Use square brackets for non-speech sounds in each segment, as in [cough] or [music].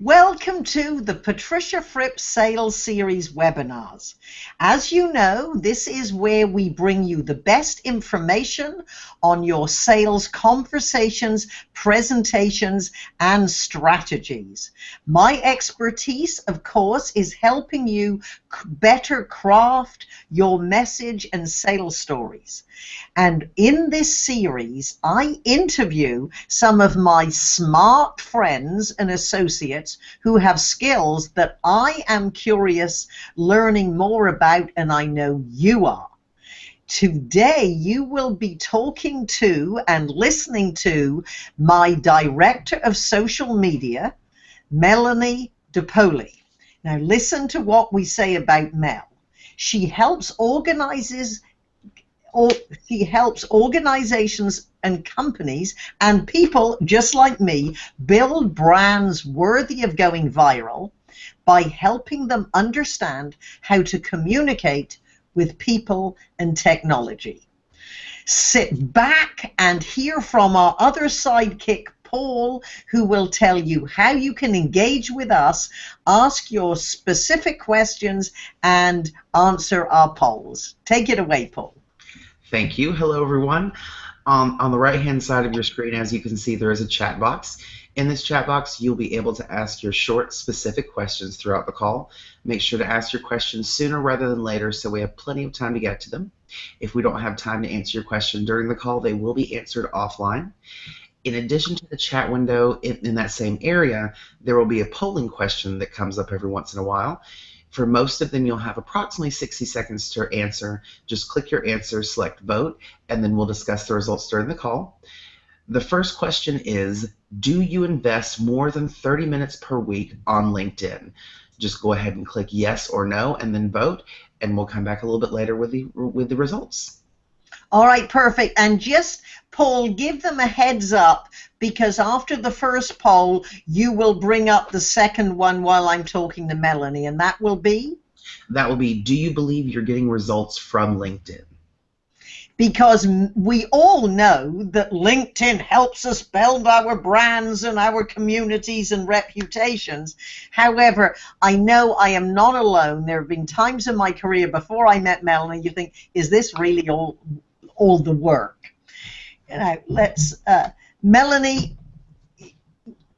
Welcome to the Patricia Fripp Sales Series webinars. As you know, this is where we bring you the best information on your sales conversations, presentations, and strategies. My expertise, of course, is helping you better craft your message and sales stories. And in this series, I interview some of my smart friends and associates who have skills that I am curious learning more about, and I know you are. Today, you will be talking to and listening to my director of social media, Melanie DePoli. Now, listen to what we say about Mel. She helps organizes or she helps organizations and companies and people just like me build brands worthy of going viral by helping them understand how to communicate with people and technology. Sit back and hear from our other sidekick, Paul, who will tell you how you can engage with us, ask your specific questions, and answer our polls. Take it away, Paul. Thank you. Hello, everyone. Um, on the right-hand side of your screen, as you can see, there is a chat box. In this chat box, you'll be able to ask your short, specific questions throughout the call. Make sure to ask your questions sooner rather than later so we have plenty of time to get to them. If we don't have time to answer your question during the call, they will be answered offline. In addition to the chat window in, in that same area, there will be a polling question that comes up every once in a while. For most of them, you'll have approximately 60 seconds to answer. Just click your answer, select vote, and then we'll discuss the results during the call. The first question is, do you invest more than 30 minutes per week on LinkedIn? Just go ahead and click yes or no and then vote, and we'll come back a little bit later with the, with the results. All right, perfect. And just, Paul, give them a heads up because after the first poll, you will bring up the second one while I'm talking to Melanie, and that will be? That will be, do you believe you're getting results from LinkedIn? because we all know that LinkedIn helps us build our brands and our communities and reputations. However, I know I am not alone. There have been times in my career before I met Melanie, you think, is this really all all the work. You know, let's uh, Melanie.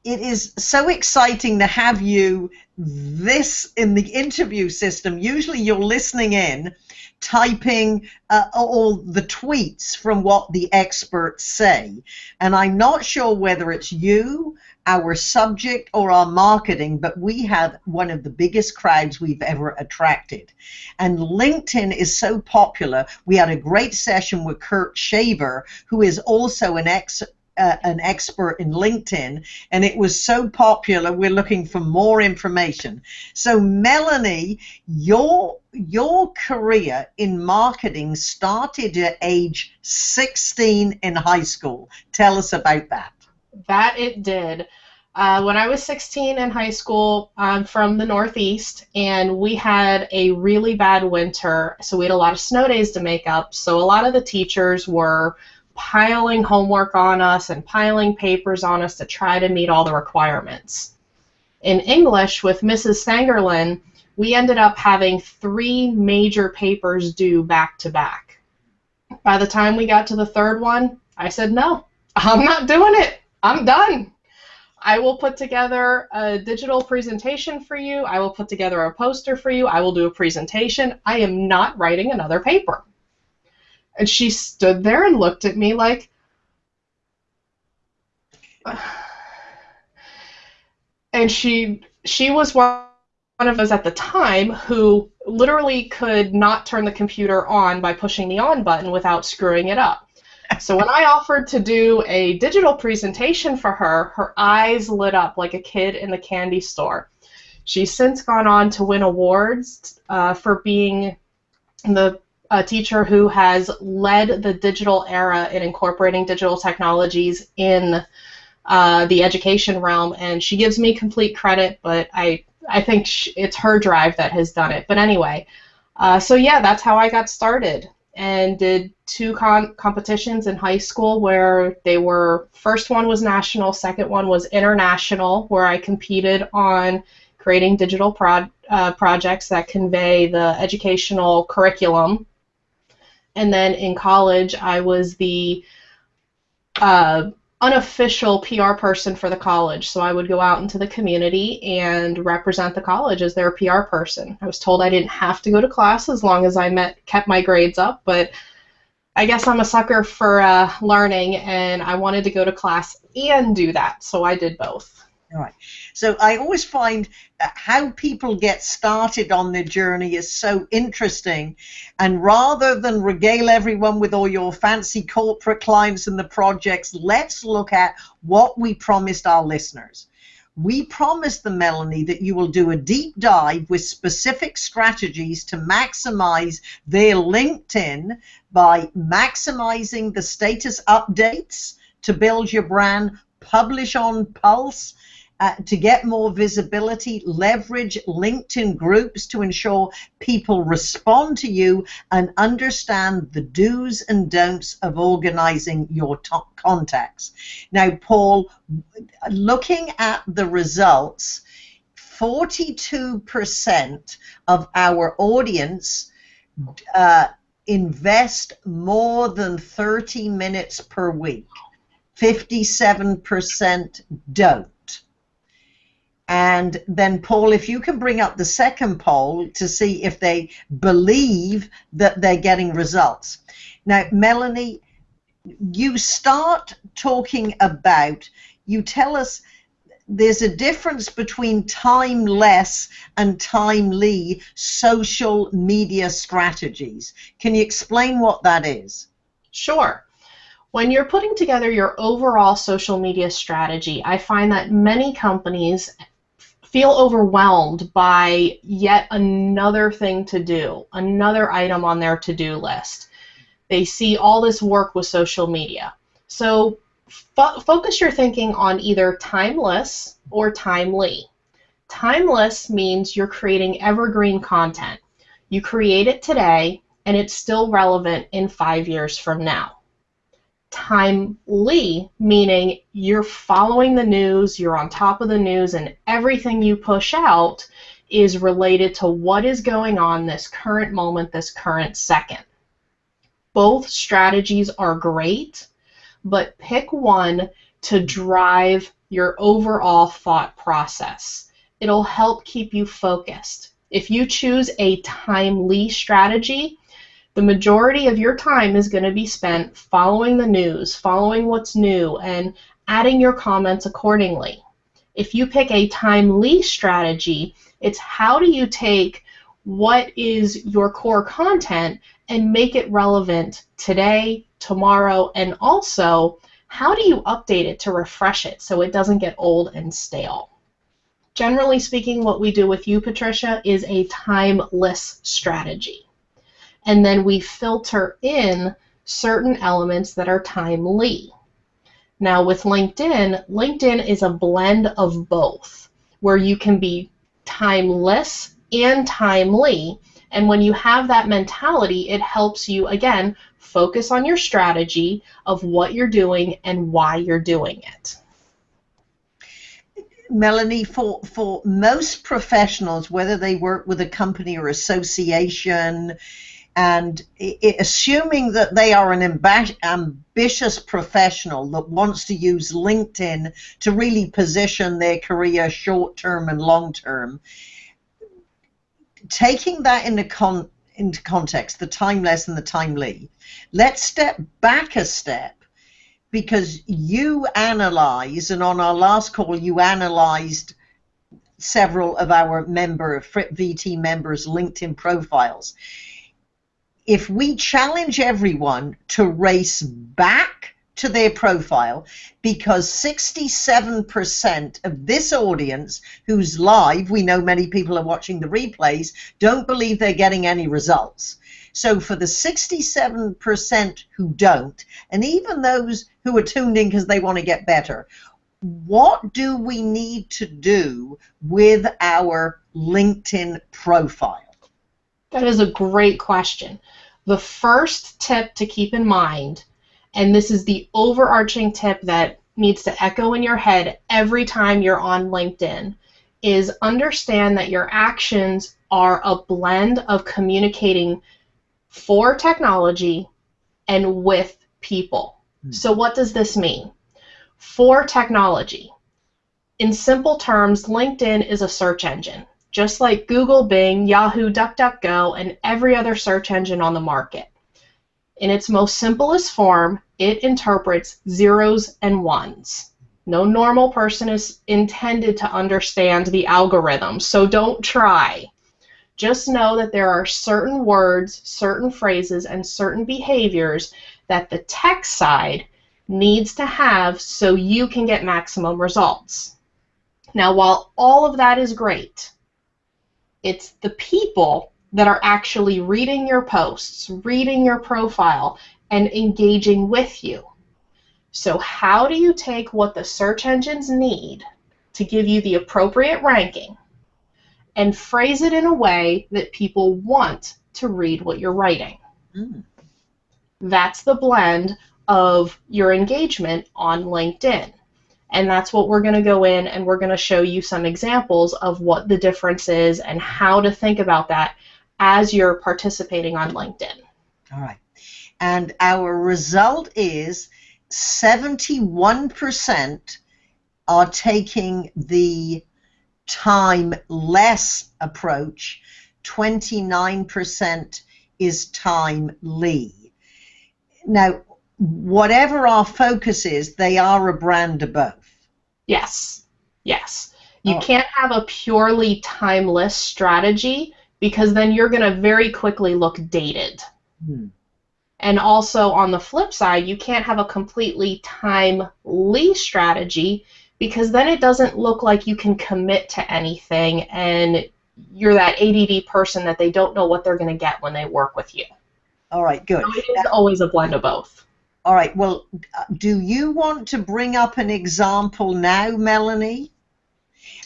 It is so exciting to have you this in the interview system. Usually, you're listening in, typing uh, all the tweets from what the experts say, and I'm not sure whether it's you our subject or our marketing, but we have one of the biggest crowds we've ever attracted. And LinkedIn is so popular. We had a great session with Kurt Shaver, who is also an ex uh, an expert in LinkedIn, and it was so popular. We're looking for more information. So, Melanie, your your career in marketing started at age 16 in high school. Tell us about that. That it did. Uh, when I was 16 in high school, I'm from the Northeast, and we had a really bad winter, so we had a lot of snow days to make up. So a lot of the teachers were piling homework on us and piling papers on us to try to meet all the requirements. In English, with Mrs. Sangerlin, we ended up having three major papers due back to back. By the time we got to the third one, I said, no, I'm not doing it. I'm done. I will put together a digital presentation for you. I will put together a poster for you. I will do a presentation. I am not writing another paper. And she stood there and looked at me like, [sighs] and she she was one of us at the time who literally could not turn the computer on by pushing the on button without screwing it up. So when I offered to do a digital presentation for her, her eyes lit up like a kid in the candy store. She's since gone on to win awards uh, for being the a teacher who has led the digital era in incorporating digital technologies in uh, the education realm, and she gives me complete credit, but I I think it's her drive that has done it. But anyway, uh, so yeah, that's how I got started and did two con- competitions in high school where they were first one was national, second one was international, where I competed on creating digital pro- uh, projects that convey the educational curriculum. And then in college, I was the uh, unofficial PR person for the college. So I would go out into the community and represent the college as their PR person. I was told I didn't have to go to class as long as I met kept my grades up, but I guess I'm a sucker for uh, learning, and I wanted to go to class and do that, so I did both. Right. So I always find how people get started on their journey is so interesting. And rather than regale everyone with all your fancy corporate clients and the projects, let's look at what we promised our listeners. We promised them, Melanie, that you will do a deep dive with specific strategies to maximize their LinkedIn by maximizing the status updates to build your brand, publish on Pulse, uh, to get more visibility, leverage LinkedIn groups to ensure people respond to you and understand the do's and don'ts of organizing your top contacts. Now, Paul, looking at the results, 42% of our audience uh, invest more than 30 minutes per week. 57% don't. And then, Paul, if you can bring up the second poll to see if they believe that they're getting results. Now, Melanie, you start talking about, you tell us there's a difference between timeless and timely social media strategies. Can you explain what that is? Sure. When you're putting together your overall social media strategy, I find that many companies feel overwhelmed by yet another thing to do, another item on their to do list. They see all this work with social media. So fo- focus your thinking on either timeless or timely. Timeless means you're creating evergreen content. You create it today and it's still relevant in five years from now timely, meaning you're following the news, you're on top of the news, and everything you push out is related to what is going on this current moment, this current second. Both strategies are great, but pick one to drive your overall thought process. It'll help keep you focused. If you choose a timely strategy, the majority of your time is going to be spent following the news, following what's new, and adding your comments accordingly. If you pick a timely strategy, it's how do you take what is your core content and make it relevant today, tomorrow, and also how do you update it to refresh it so it doesn't get old and stale? Generally speaking, what we do with you, Patricia, is a timeless strategy and then we filter in certain elements that are timely. Now with LinkedIn, LinkedIn is a blend of both, where you can be timeless and timely. And when you have that mentality, it helps you, again, focus on your strategy of what you're doing and why you're doing it. Melanie, for, for most professionals, whether they work with a company or association, and assuming that they are an amb- ambitious professional that wants to use LinkedIn to really position their career short term and long term, taking that into, con- into context, the timeless and the timely, let's step back a step because you analyze, and on our last call, you analyzed several of our member VT members' LinkedIn profiles if we challenge everyone to race back to their profile because 67% of this audience who's live, we know many people are watching the replays, don't believe they're getting any results. So for the 67% who don't, and even those who are tuned in because they want to get better, what do we need to do with our LinkedIn profile? That is a great question. The first tip to keep in mind, and this is the overarching tip that needs to echo in your head every time you're on LinkedIn, is understand that your actions are a blend of communicating for technology and with people. Hmm. So, what does this mean? For technology, in simple terms, LinkedIn is a search engine, just like Google, Bing, Yahoo, DuckDuckGo, and every other search engine on the market. In its most simplest form, it interprets zeros and ones. No normal person is intended to understand the algorithm, so don't try. Just know that there are certain words, certain phrases, and certain behaviors that the tech side needs to have so you can get maximum results. Now, while all of that is great, it's the people that are actually reading your posts, reading your profile, and engaging with you. So, how do you take what the search engines need to give you the appropriate ranking and phrase it in a way that people want to read what you're writing. Mm. That's the blend of your engagement on LinkedIn. And that's what we're going to go in and we're going to show you some examples of what the difference is and how to think about that as you're participating on LinkedIn. All right. And our result is 71% are taking the time less approach, 29% is timely. Now, whatever our focus is, they are a brand of both. Yes, yes. You oh. can't have a purely timeless strategy because then you're going to very quickly look dated. Hmm. And also on the flip side, you can't have a completely timely strategy because then it doesn't look like you can commit to anything and you're that ADD person that they don't know what they're going to get when they work with you. All right, good. So it is always a blend of both. All right, well, do you want to bring up an example now, Melanie?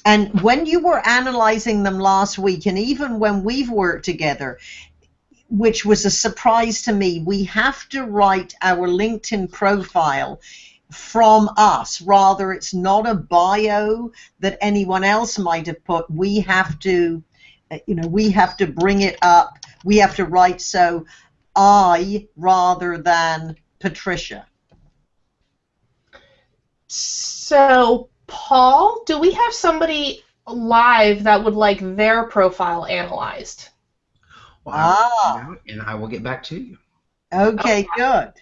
And when you were analyzing them last week, and even when we've worked together, which was a surprise to me, we have to write our LinkedIn profile from us. Rather, it's not a bio that anyone else might have put. We have to, you know, we have to bring it up. We have to write so I rather than Patricia. So, Paul, do we have somebody live that would like their profile analyzed? Well, ah. and I will get back to you. Okay, okay. good.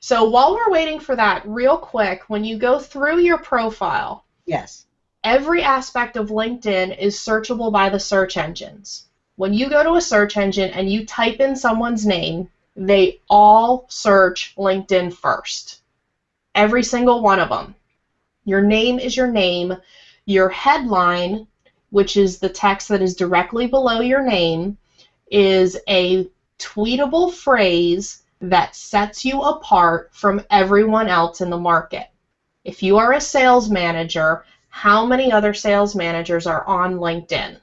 So while we're waiting for that, real quick, when you go through your profile, yes, every aspect of LinkedIn is searchable by the search engines. When you go to a search engine and you type in someone's name, they all search LinkedIn first. Every single one of them. Your name is your name. Your headline, which is the text that is directly below your name, is a tweetable phrase that sets you apart from everyone else in the market. If you are a sales manager, how many other sales managers are on LinkedIn?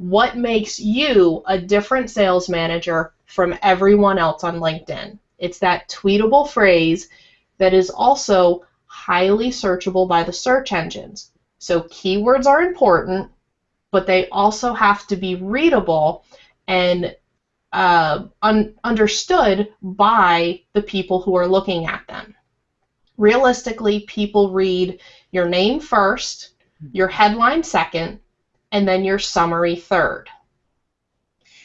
What makes you a different sales manager from everyone else on LinkedIn? It's that tweetable phrase that is also highly searchable by the search engines. So keywords are important, but they also have to be readable and uh, un- understood by the people who are looking at them. Realistically, people read your name first, your headline second, and then your summary third.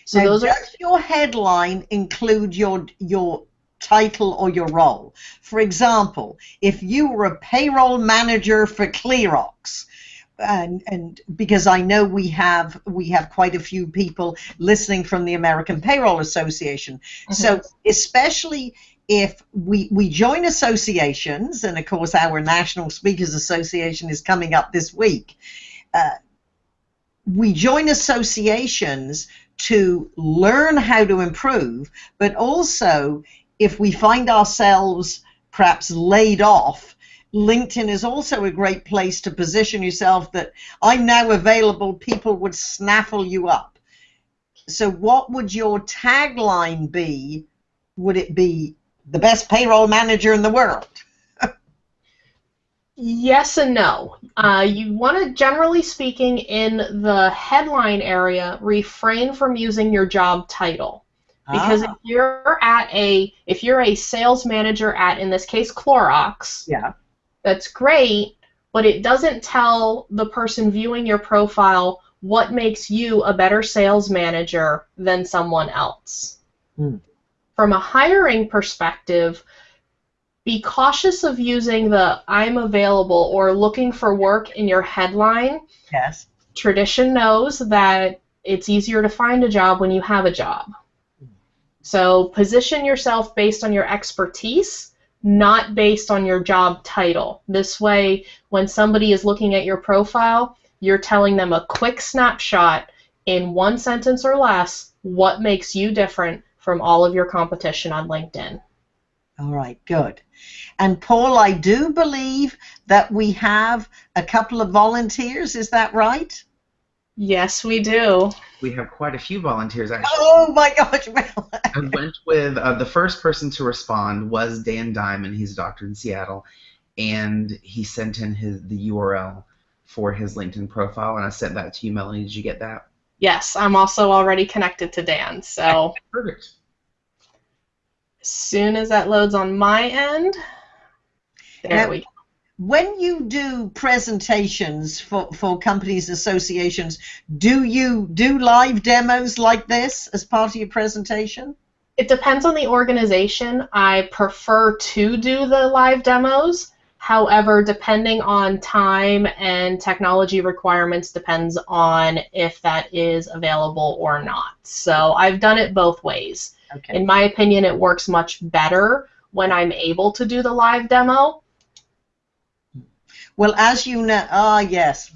So now, those does are your headline include your your title or your role? For example, if you were a payroll manager for Clorox, and and because I know we have we have quite a few people listening from the American Payroll Association. Mm-hmm. So especially if we we join associations, and of course our National Speakers Association is coming up this week. Uh, we join associations to learn how to improve, but also if we find ourselves perhaps laid off LinkedIn is also a great place to position yourself that I'm now available, people would snaffle you up. so what would your tagline be? Would it be the best payroll manager in the world? Yes and no. Uh, you want to, generally speaking, in the headline area, refrain from using your job title. Because Ah, if you're at a if you're a sales manager at in this case Clorox, yeah. that's great, but it doesn't tell the person viewing your profile what makes you a better sales manager than someone else. Hmm. From a hiring perspective, be cautious of using the I'm available or looking for work in your headline. Yes. Tradition knows that it's easier to find a job when you have a job. So position yourself based on your expertise, not based on your job title. This way, when somebody is looking at your profile, you're telling them a quick snapshot in one sentence or less what makes you different from all of your competition on LinkedIn. All right, good. And Paul, I do believe that we have a couple of volunteers. Is that right? Yes, we do. We have quite a few volunteers actually. Oh my gosh! Well, I went with uh, the first person to respond was Dan Diamond. He's a doctor in Seattle, and he sent in his the URL for his LinkedIn profile, and I sent that to you, Melanie. Did you get that? Yes, I'm also already connected to Dan. So Perfect. As soon as that loads on my end, there Now- we go. when you do presentations for, for companies, associations, do you do live demos like this as part of your presentation? It depends on the organization. I prefer to do the live demos. However, depending on time and technology requirements depends on if that is available or not. So I've done it both ways. Okay. In my opinion, it works much better when I'm able to do the live demo. Well, as you know, ah, yes,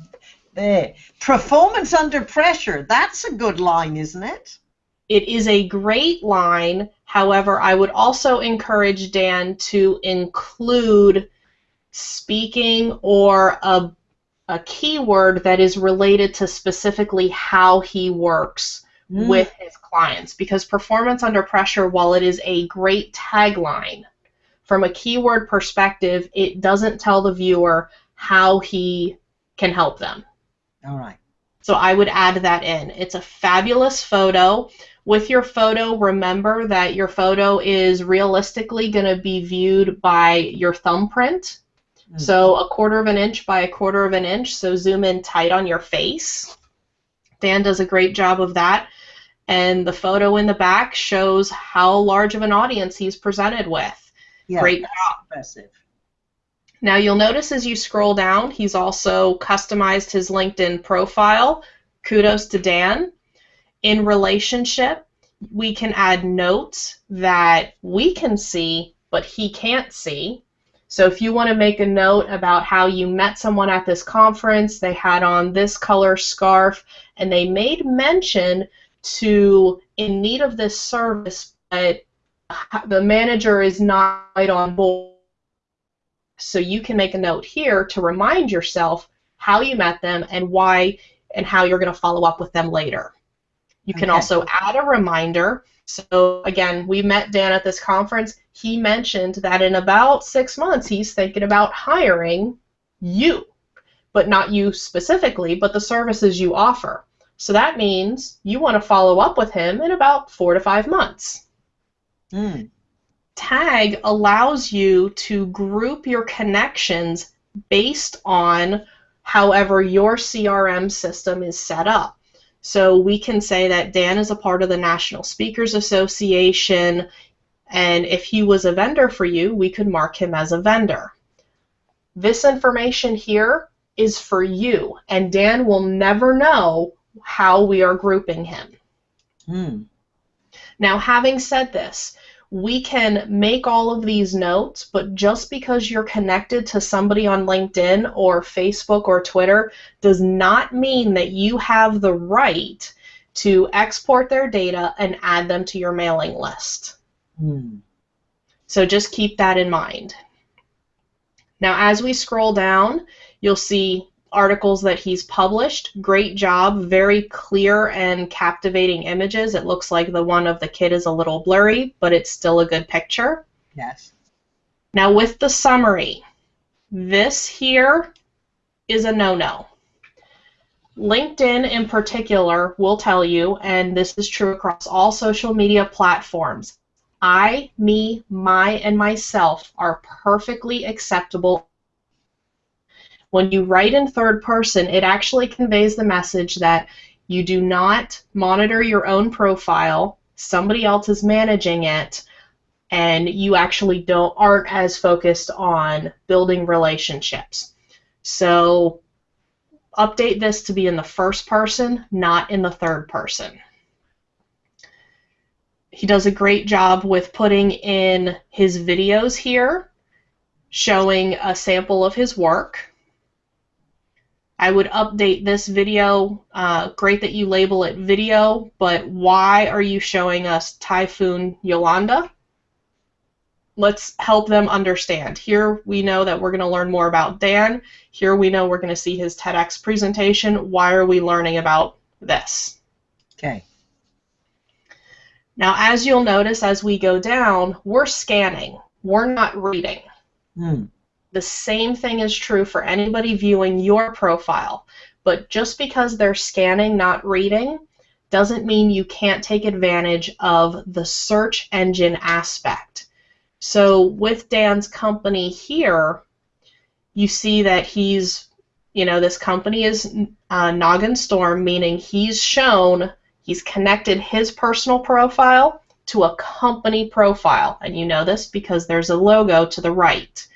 there. Performance under pressure. That's a good line, isn't it? It is a great line. However, I would also encourage Dan to include speaking or a, a keyword that is related to specifically how he works Mm. with his clients. Because performance under pressure, while it is a great tagline, from a keyword perspective, it doesn't tell the viewer how he can help them. All right. So I would add that in. It's a fabulous photo. With your photo, remember that your photo is realistically going to be viewed by your thumbprint. Mm. So a quarter of an inch by a quarter of an inch. So zoom in tight on your face. Dan does a great job of that. And the photo in the back shows how large of an audience he's presented with. Yeah, Great that's impressive. Now you'll notice as you scroll down, he's also customized his LinkedIn profile. Kudos to Dan. In relationship, we can add notes that we can see, but he can't see. So if you want to make a note about how you met someone at this conference, they had on this color scarf, and they made mention to in need of this service, but the manager is not on board. So you can make a note here to remind yourself how you met them and why and how you're going to follow up with them later. You can Okay. also add a reminder. So again, we met Dan at this conference. He mentioned that in about six months he's thinking about hiring you, but not you specifically, but the services you offer. So that means you want to follow up with him in about four to five months. Mm. Tag allows you to group your connections based on however your CRM system is set up. So we can say that Dan is a part of the National Speakers Association, and if he was a vendor for you, we could mark him as a vendor. This information here is for you, and Dan will never know how we are grouping him. Mm. Now, having said this, we can make all of these notes, but just because you're connected to somebody on LinkedIn or Facebook or Twitter does not mean that you have the right to export their data and add them to your mailing list. Mm. So just keep that in mind. Now, as we scroll down, you'll see articles that he's published. Great job, very clear and captivating images. It looks like the one of the kid is a little blurry, but it's still a good picture. Yes. Now, with the summary, this here is a no no. LinkedIn, in particular, will tell you, and this is true across all social media platforms I, me, my, and myself are perfectly acceptable. When you write in third person, it actually conveys the message that you do not monitor your own profile, somebody else is managing it, and you actually don't aren't as focused on building relationships. So update this to be in the first person, not in the third person. He does a great job with putting in his videos here, showing a sample of his work. I would update this video. Uh, great that you label it video, but why are you showing us Typhoon Yolanda? let's help them understand. Here we know that we're going to learn more about Dan. Here we know we're going to see his TEDx presentation. Why are we learning about this? Okay. Now, as you'll notice as we go down, we're scanning. We're not reading. Hmm. The same thing is true for anybody viewing your profile. But just because they're scanning, not reading, doesn't mean you can't take advantage of the search engine aspect. So with Dan's company here, you see that he's, you know, this company is uh, Noggin Storm, meaning he's shown, he's connected his personal profile to a company profile. And you know this because there's a logo to the right.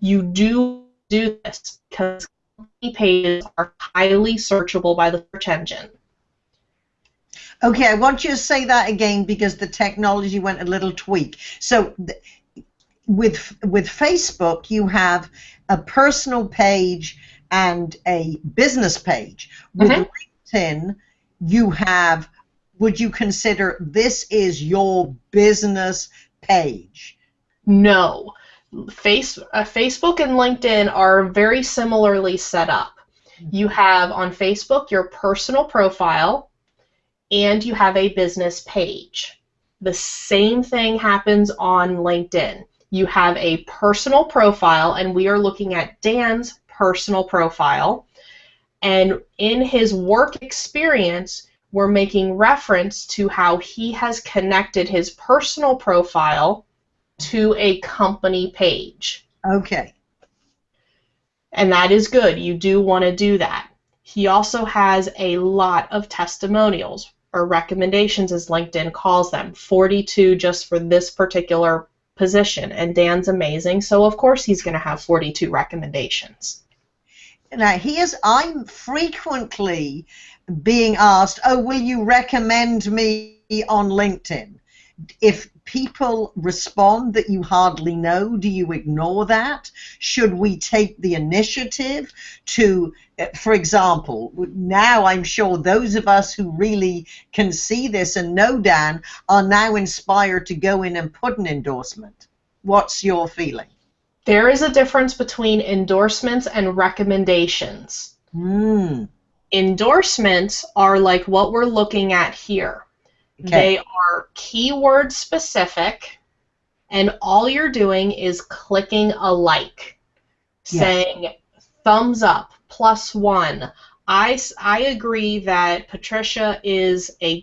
You do do this because company pages are highly searchable by the search engine. Okay, I want you to say that again because the technology went a little tweak. So with with Facebook, you have a personal page and a business page. With mm-hmm. LinkedIn, you have. Would you consider this is your business page? No. Face, uh, Facebook and LinkedIn are very similarly set up. Mm-hmm. You have on Facebook your personal profile, and you have a business page. The same thing happens on LinkedIn you have a personal profile, and we are looking at Dan's personal profile. And in his work experience, we're making reference to how he has connected his personal profile to a company page. Okay. And that is good. You do want to do that. He also has a lot of testimonials or recommendations, as LinkedIn calls them 42 just for this particular position, and Dan's amazing, so of course he's going to have 42 recommendations. Now, here's I'm frequently being asked, "Oh, will you recommend me on LinkedIn?" If people respond that you hardly know, do you ignore that? Should we take the initiative to, for example, now I'm sure those of us who really can see this and know Dan are now inspired to go in and put an endorsement. What's your feeling? There is a difference between endorsements and recommendations. Mm. Endorsements are like what we're looking at here. Okay. They are keyword specific, and all you're doing is clicking a like, yes. saying thumbs up, plus one. I, I agree that Patricia is a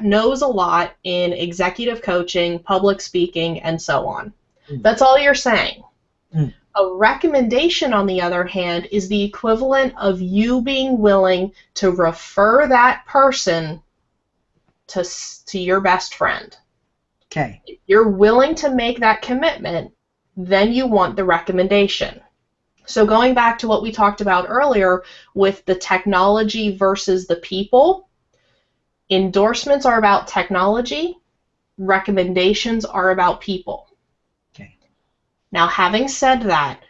knows a lot in executive coaching, public speaking, and so on. Mm. That's all you're saying. Mm. A recommendation, on the other hand, is the equivalent of you being willing to refer that person to to your best friend. Okay. If you're willing to make that commitment, then you want the recommendation. So going back to what we talked about earlier with the technology versus the people, endorsements are about technology, recommendations are about people. Okay. Now having said that,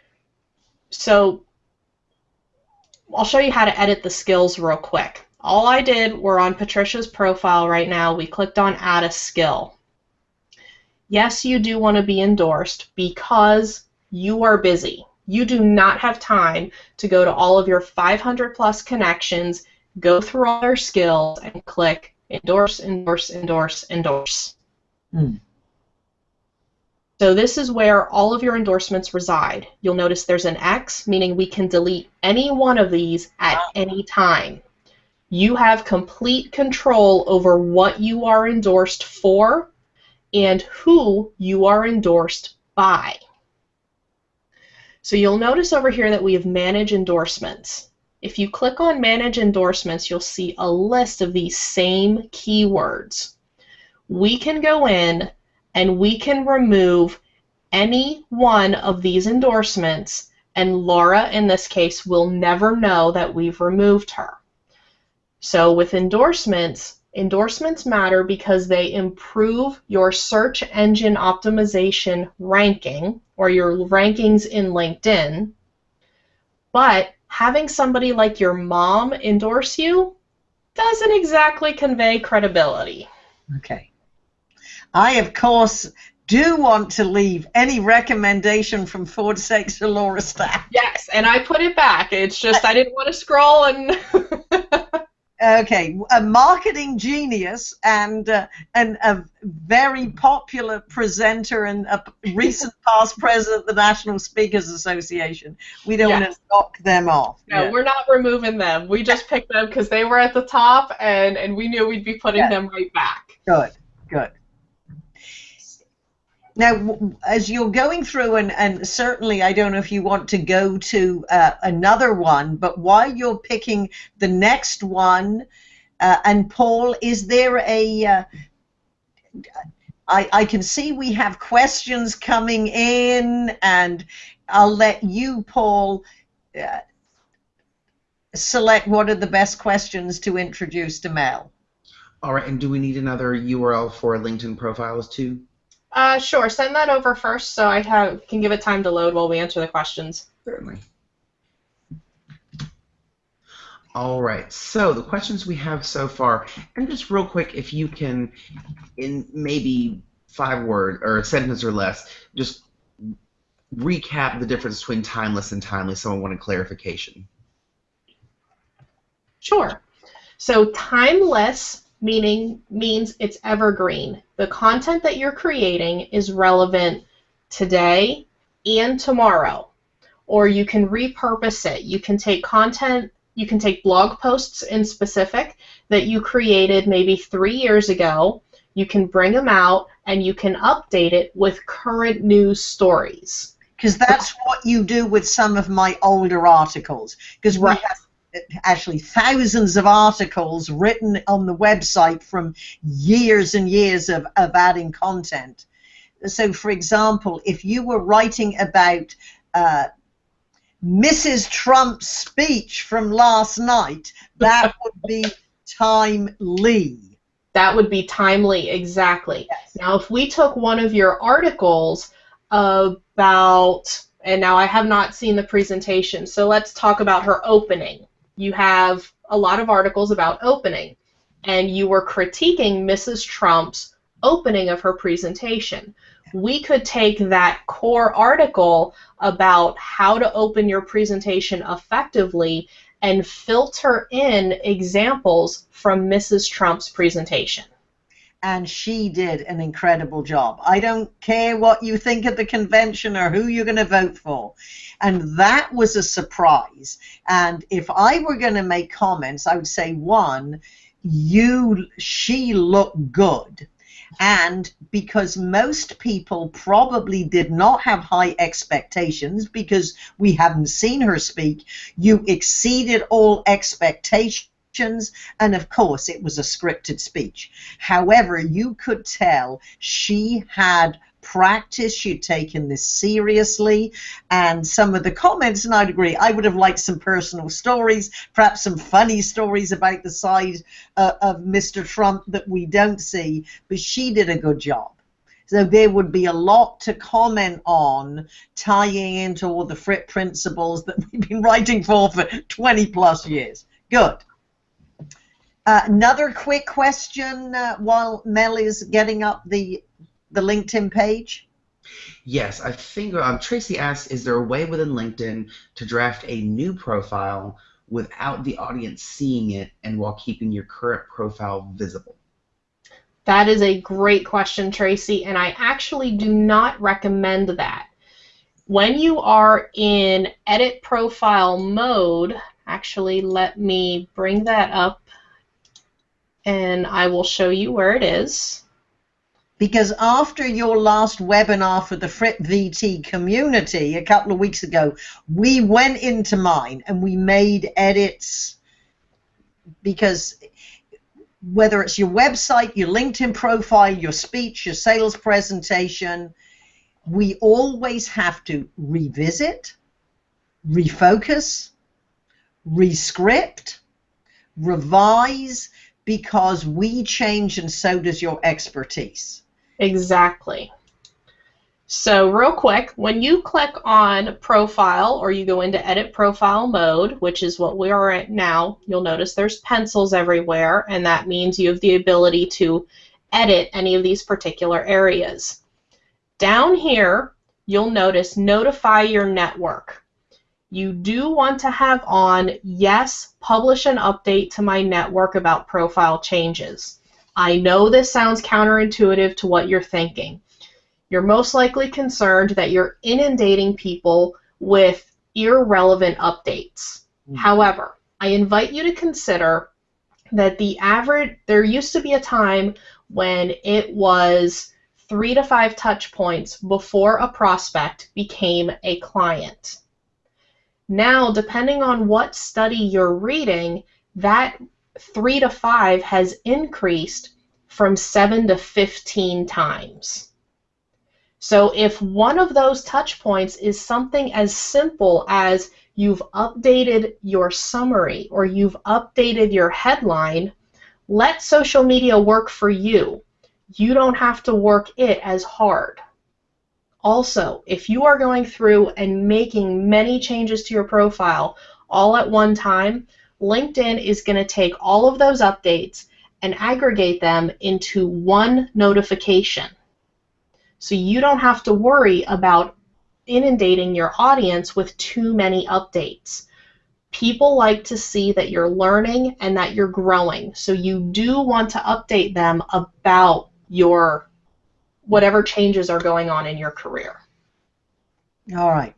so I'll show you how to edit the skills real quick. All I did, we're on Patricia's profile right now. We clicked on add a skill. Yes, you do want to be endorsed because you are busy. You do not have time to go to all of your 500 plus connections, go through all their skills, and click endorse, endorse, endorse, endorse. Hmm. So this is where all of your endorsements reside. You'll notice there's an X, meaning we can delete any one of these at any time. You have complete control over what you are endorsed for and who you are endorsed by. So you'll notice over here that we have Manage Endorsements. If you click on Manage Endorsements, you'll see a list of these same keywords. We can go in and we can remove any one of these endorsements, and Laura, in this case, will never know that we've removed her. So with endorsements, endorsements matter because they improve your search engine optimization ranking or your rankings in LinkedIn. But having somebody like your mom endorse you doesn't exactly convey credibility. Okay. I, of course, do want to leave any recommendation from Ford Sakes to Laura Stack. Yes, and I put it back. It's just I didn't want to scroll and. [laughs] okay, a marketing genius and uh, and a very popular presenter and a recent [laughs] past president of the National Speakers Association. We don't Yes. want to knock them off. No, Yeah. we're not removing them. We just picked them because they were at the top, and and we knew we'd be putting Yeah. them right back. Good, good. Now, as you're going through, and, and certainly I don't know if you want to go to uh, another one, but while you're picking the next one, uh, and Paul, is there a. Uh, I, I can see we have questions coming in, and I'll let you, Paul, uh, select what are the best questions to introduce to Mel. All right, and do we need another URL for LinkedIn profiles too? Uh, sure. Send that over first, so I have can give it time to load while we answer the questions. Certainly. All right, so the questions we have so far, and just real quick, if you can, in maybe five word or a sentence or less, just recap the difference between timeless and timely. Someone wanted clarification. Sure. So timeless meaning means it's evergreen. The content that you're creating is relevant today and tomorrow. Or you can repurpose it. You can take content, you can take blog posts in specific that you created maybe three years ago. You can bring them out and you can update it with current news stories. because that's what you do with some of my older articles because we Right. have actually thousands of articles written on the website from years and years of, of adding content so for example if you were writing about uh, mrs trump's speech from last night that [laughs] would be timely That would be timely, exactly. Yes. Now, if we took one of your articles about, and now I have not seen the presentation, so let's talk about her opening. You have a lot of articles about opening, and you were critiquing Mrs. Trump's opening of her presentation. We could take that core article about how to open your presentation effectively and filter in examples from Mrs. Trump's presentation. And she did an incredible job. I don't care what you think of the convention or who you're going to vote for. And that was a surprise. And if I were going to make comments, I would say one, you she looked good. And because most people probably did not have high expectations because we haven't seen her speak, you exceeded all expectations and of course it was a scripted speech. However, you could tell she had practice, she'd taken this seriously, and some of the comments, and I'd agree, I would have liked some personal stories, perhaps some funny stories about the side uh, of Mr. Trump that we don't see, but she did a good job. So there would be a lot to comment on tying into all the Fripp principles that [laughs] we've been writing for for 20 plus years. Good. Uh, another quick question uh, while Mel is getting up the the LinkedIn page. Yes, I think um, Tracy asks, is there a way within LinkedIn to draft a new profile without the audience seeing it and while keeping your current profile visible? That is a great question, Tracy, and I actually do not recommend that. When you are in edit profile mode, actually let me bring that up and I will show you where it is. Because after your last webinar for the Fripp VT community a couple of weeks ago, we went into mine and we made edits because whether it's your website, your LinkedIn profile, your speech, your sales presentation, we always have to revisit, refocus, rescript, revise, because we change and so does your expertise. Exactly. So real quick, when you click on profile or you go into edit profile mode, which is what we are at now, you'll notice there's pencils everywhere and that means you have the ability to edit any of these particular areas. Down here, you'll notice notify your network. You do want to have on yes, publish an update to my network about profile changes. I know this sounds counterintuitive to what you're thinking you're most likely concerned that you're inundating people with irrelevant updates. Mm-hmm. However, I invite you to consider that the average, there used to be a time when it was three to five touch points before a prospect became a client. Now, depending on what study you're reading, that three to five has increased from seven to 15 times. So if one of those touch points is something as simple as you've updated your summary or you've updated your headline, let social media work for you. You don't have to work it as hard. Also, if you are going through and making many changes to your profile all at one time, LinkedIn is going to take all of those updates and aggregate them into one notification. So you don't have to worry about inundating your audience with too many updates. People like to see that you're learning and that you're growing. So you do want to update them about your whatever changes are going on in your career. All right.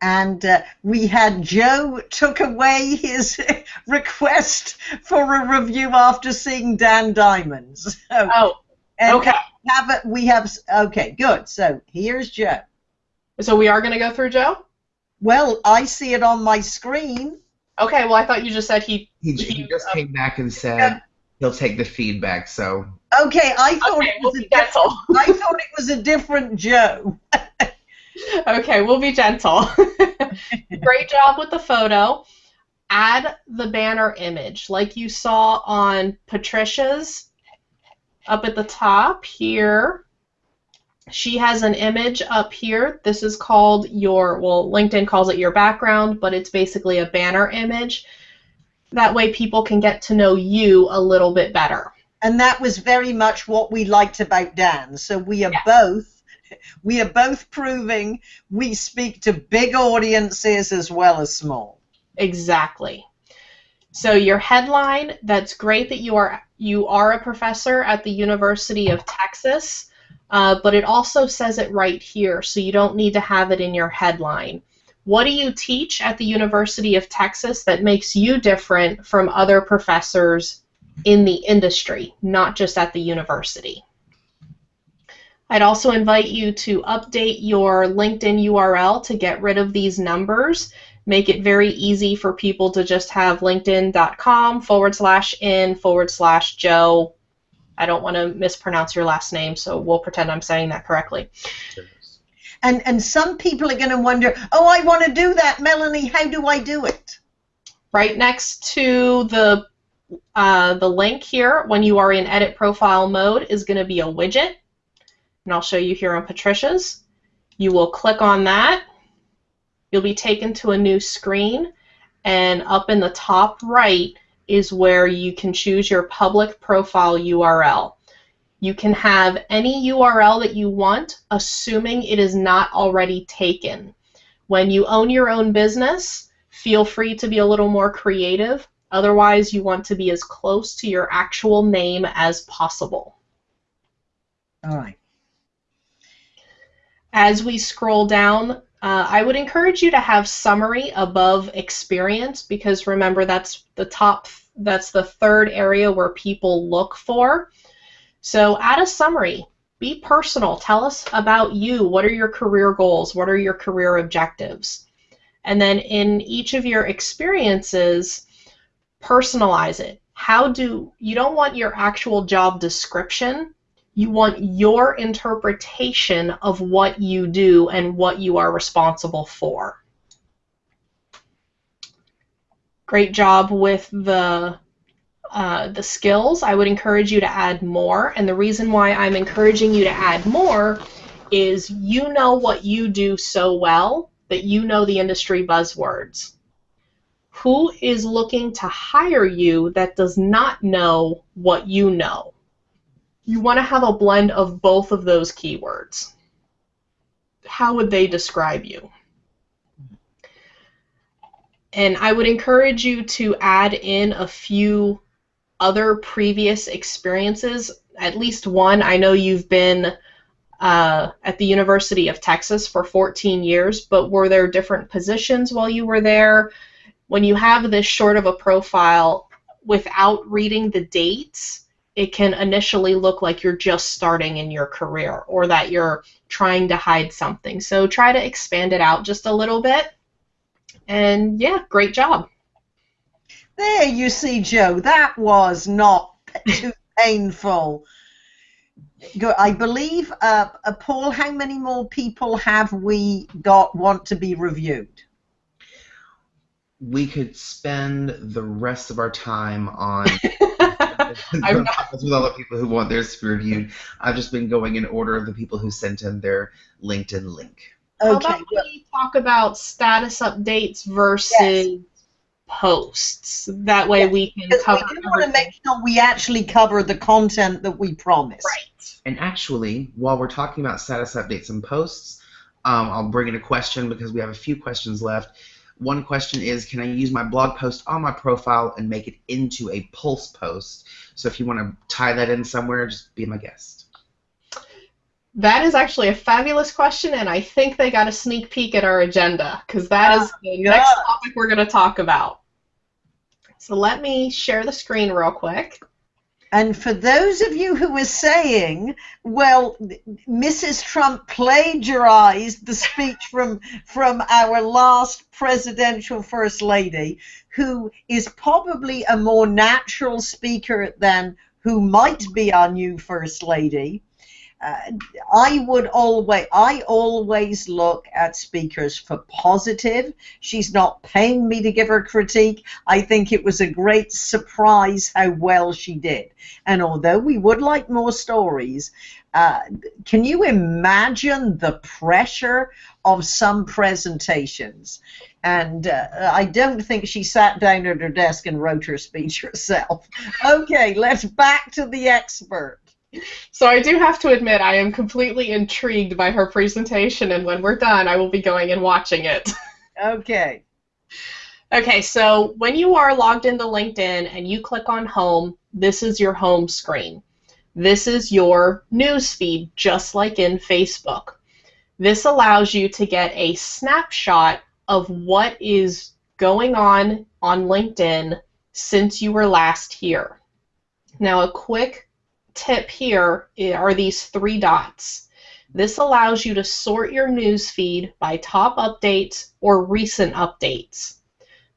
And uh, we had Joe took away his [laughs] request for a review after seeing Dan Diamonds. [laughs] So, oh, and okay. Have it, we have okay, good. So here's Joe. So we are going to go through Joe. Well, I see it on my screen. Okay. Well, I thought you just said he. He, he, he just uh, came back and said yeah. He'll take the feedback. So. Okay, I thought okay, it was we'll a different, I thought it was a different Joe. [laughs] okay, we'll be gentle. [laughs] Great job with the photo. Add the banner image like you saw on Patricia's up at the top here. She has an image up here. This is called your, well, LinkedIn calls it your background, but it's basically a banner image. That way people can get to know you a little bit better. And that was very much what we liked about Dan. So we are both we are both proving we speak to big audiences as well as small. Exactly. So your headline, that's great that you are you are a professor at the University of Texas, uh, but it also says it right here, so you don't need to have it in your headline. What do you teach at the University of Texas that makes you different from other professors in the industry, not just at the university? I'd also invite you to update your LinkedIn URL to get rid of these numbers make it very easy for people to just have linkedin.com forward slash in forward slash Joe. I don't want to mispronounce your last name, so we'll pretend I'm saying that correctly. And and some people are going to wonder, oh, I want to do that, Melanie. How do I do it? Right next to the uh, the link here, when you are in edit profile mode, is going to be a widget, and I'll show you here on Patricia's. You will click on that you'll be taken to a new screen and up in the top right is where you can choose your public profile URL. You can have any URL that you want, assuming it is not already taken. When you own your own business, feel free to be a little more creative. Otherwise, you want to be as close to your actual name as possible. All right. As we scroll down, uh, I would encourage you to have summary above experience because remember that's the top, that's the third area where people look for. So add a summary. Be personal. Tell us about you. What are your career goals? What are your career objectives? And then in each of your experiences, personalize it. How do you don't want your actual job description you want your interpretation of what you do and what you are responsible for. Great job with the uh, the skills. I would encourage you to add more, and the reason why I'm encouraging you to add more is you know what you do so well that you know the industry buzzwords. Who is looking to hire you that does not know what you know? you want to have a blend of both of those keywords. How would they describe you? And I would encourage you to add in a few other previous experiences, at least one. I know you've been uh, at the University of Texas for 14 years, but were there different positions while you were there? When you have this short of a profile without reading the dates, it can initially look like you're just starting in your career or that you're trying to hide something. So try to expand it out just a little bit. And yeah, great job. There you see, Joe, that was not [laughs] too painful. I believe, uh, uh, Paul, how many more people have we got want to be reviewed? We could spend the rest of our time on [laughs] [laughs] I'm not with all the people who want theirs to be reviewed. I've just been going in order of the people who sent in their LinkedIn link. Okay. How about we talk about status updates versus yes. Posts? That way yes. we can cover. We want to make sure we actually cover the content that we promise. Right. And actually, while we're talking about status updates and posts, um, I'll bring in a question because we have a few questions left. One question is, can I use my blog post on my profile and make it into a pulse post? So if you want to tie that in somewhere, just be my guest. That is actually a fabulous question, and I think they got a sneak peek at our agenda because that is the yeah. next topic we're going to talk about. So let me share the screen real quick. And for those of you who are saying, well, Mrs. Trump plagiarized the speech from, from our last presidential first lady, who is probably a more natural speaker than who might be our new first lady, uh, I would always I always look at speakers for positive. She's not paying me to give her critique. I think it was a great surprise how well she did. And although we would like more stories, uh, can you imagine the pressure of some presentations? And uh, I don't think she sat down at her desk and wrote her speech [laughs] herself. Okay, let's back to the expert. So I do have to admit I am completely intrigued by her presentation, and when we're done, I will be going and watching it. [laughs] Okay. Okay, so when you are logged into LinkedIn and you click on Home, this is your home screen. This is your news feed, just like in Facebook. This allows you to get a snapshot of what is going on on LinkedIn since you were last here. Now, a quick tip here are these three dots. This allows you to sort your news feed by top updates or recent updates.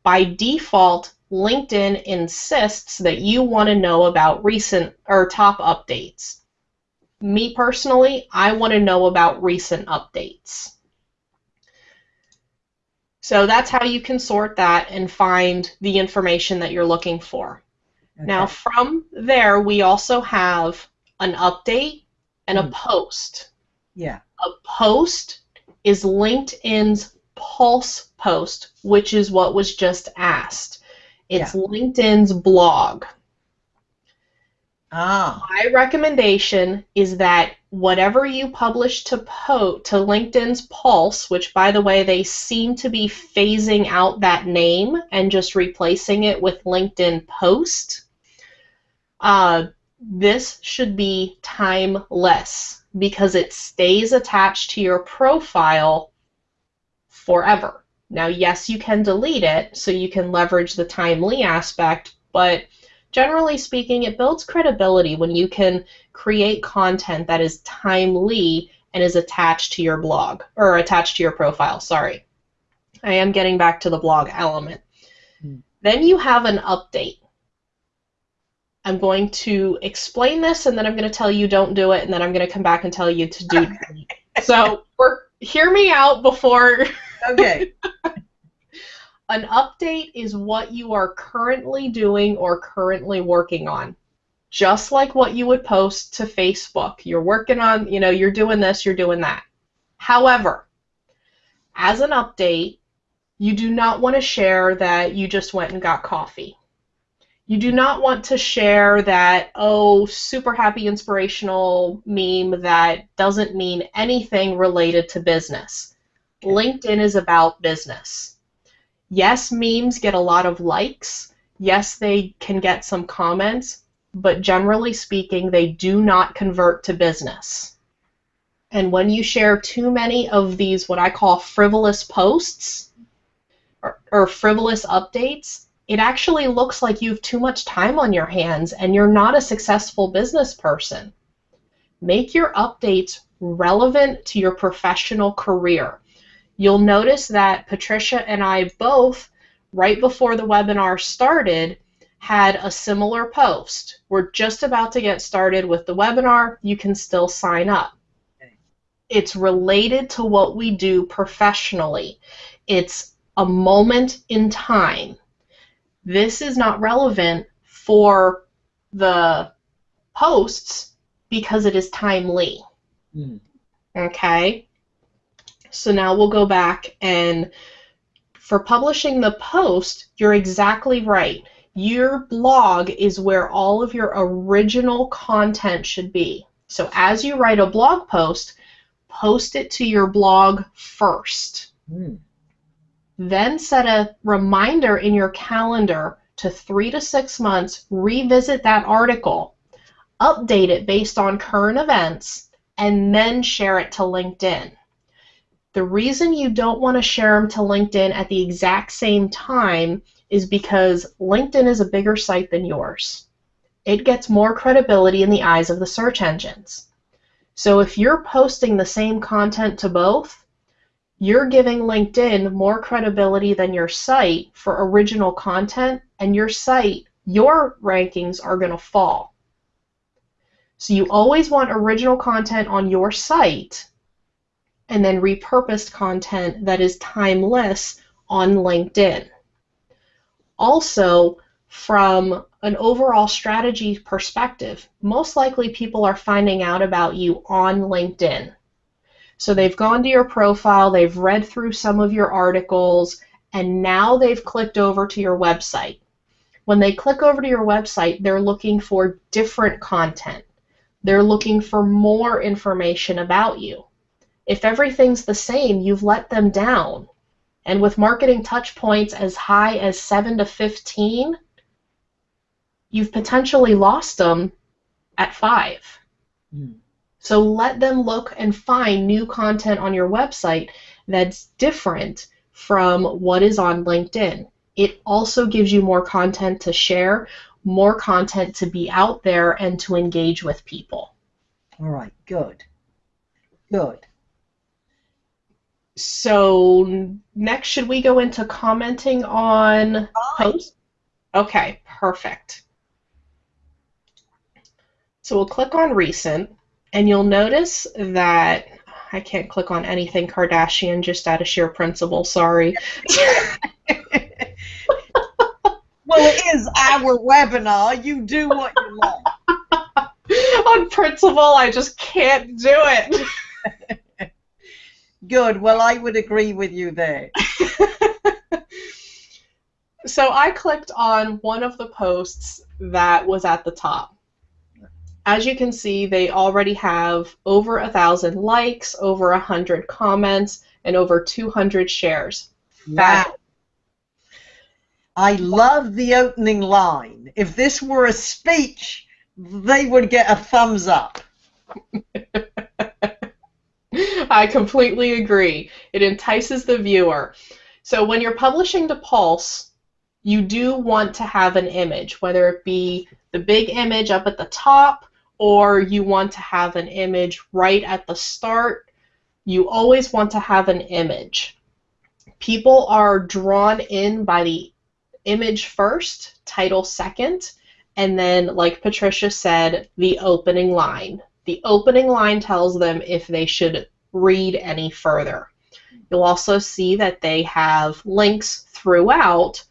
By default, LinkedIn insists that you want to know about recent or top updates. Me personally, I want to know about recent updates. So that's how you can sort that and find the information that you're looking for. Okay. Now, from there, we also have an update and a mm. post. Yeah. A post is LinkedIn's pulse post, which is what was just asked. It's yeah. LinkedIn's blog. Ah. My recommendation is that whatever you publish to po to LinkedIn's Pulse, which by the way they seem to be phasing out that name and just replacing it with LinkedIn Post. Uh, this should be timeless because it stays attached to your profile forever. Now, yes, you can delete it so you can leverage the timely aspect, but generally speaking, it builds credibility when you can create content that is timely and is attached to your blog or attached to your profile. Sorry. I am getting back to the blog element. Hmm. Then you have an update. I'm going to explain this and then I'm going to tell you don't do it and then I'm going to come back and tell you to do it. [laughs] So, hear me out before Okay. [laughs] An update is what you are currently doing or currently working on. Just like what you would post to Facebook. You're working on, you know, you're doing this, you're doing that. However, as an update, you do not want to share that you just went and got coffee. You do not want to share that, oh, super happy inspirational meme that doesn't mean anything related to business. LinkedIn is about business. Yes, memes get a lot of likes. Yes, they can get some comments, but generally speaking, they do not convert to business. And when you share too many of these, what I call frivolous posts or, or frivolous updates, it actually looks like you have too much time on your hands and you're not a successful business person. Make your updates relevant to your professional career. You'll notice that Patricia and I both, right before the webinar started, had a similar post. We're just about to get started with the webinar. You can still sign up. It's related to what we do professionally. It's a moment in time. This is not relevant for the posts because it is timely. Hmm. Okay? So now we'll go back and for publishing the post, you're exactly right. Your blog is where all of your original content should be. So as you write a blog post, post it to your blog first. Hmm. Then set a reminder in your calendar to three to six months, revisit that article, update it based on current events, and then share it to LinkedIn. The reason you don't want to share them to LinkedIn at the exact same time is because LinkedIn is a bigger site than yours. It gets more credibility in the eyes of the search engines. So if you're posting the same content to both, you're giving LinkedIn more credibility than your site for original content, and your site, your rankings are going to fall. So you always want original content on your site and then repurposed content that is timeless on LinkedIn. Also, from an overall strategy perspective, most likely people are finding out about you on LinkedIn. So they've gone to your profile, they've read through some of your articles, and now they've clicked over to your website. When they click over to your website, they're looking for different content. They're looking for more information about you. If everything's the same, you've let them down. And with marketing touch points as high as 7 to 15, you've potentially lost them at 5. Hmm. So let them look and find new content on your website that's different from what is on LinkedIn. It also gives you more content to share, more content to be out there and to engage with people. All right. Good. Good. So next, should we go into commenting on posts? Okay, perfect. So we'll click on recent, and you'll notice that I can't click on anything Kardashian just out of sheer principle. Sorry. [laughs] Well, it is our webinar. You do what you want. [laughs] on principle, I just can't do it. [laughs] Good. Well, I would agree with you there. so I clicked on one of the posts that was at the top. As you can see, they already have over a thousand likes, over a hundred comments, and over 200 shares. Wow. I love the opening line. If this were a speech, they would get a thumbs up. [laughs] I completely agree. It entices the viewer. So when you're publishing to Pulse, you do want to have an image, whether it be the big image up at the top or you want to have an image right at the start. You always want to have an image. People are drawn in by the image first, title second, and then, like Patricia said, the opening line. The opening line tells them if they should read any further. You'll also see that they have links throughout.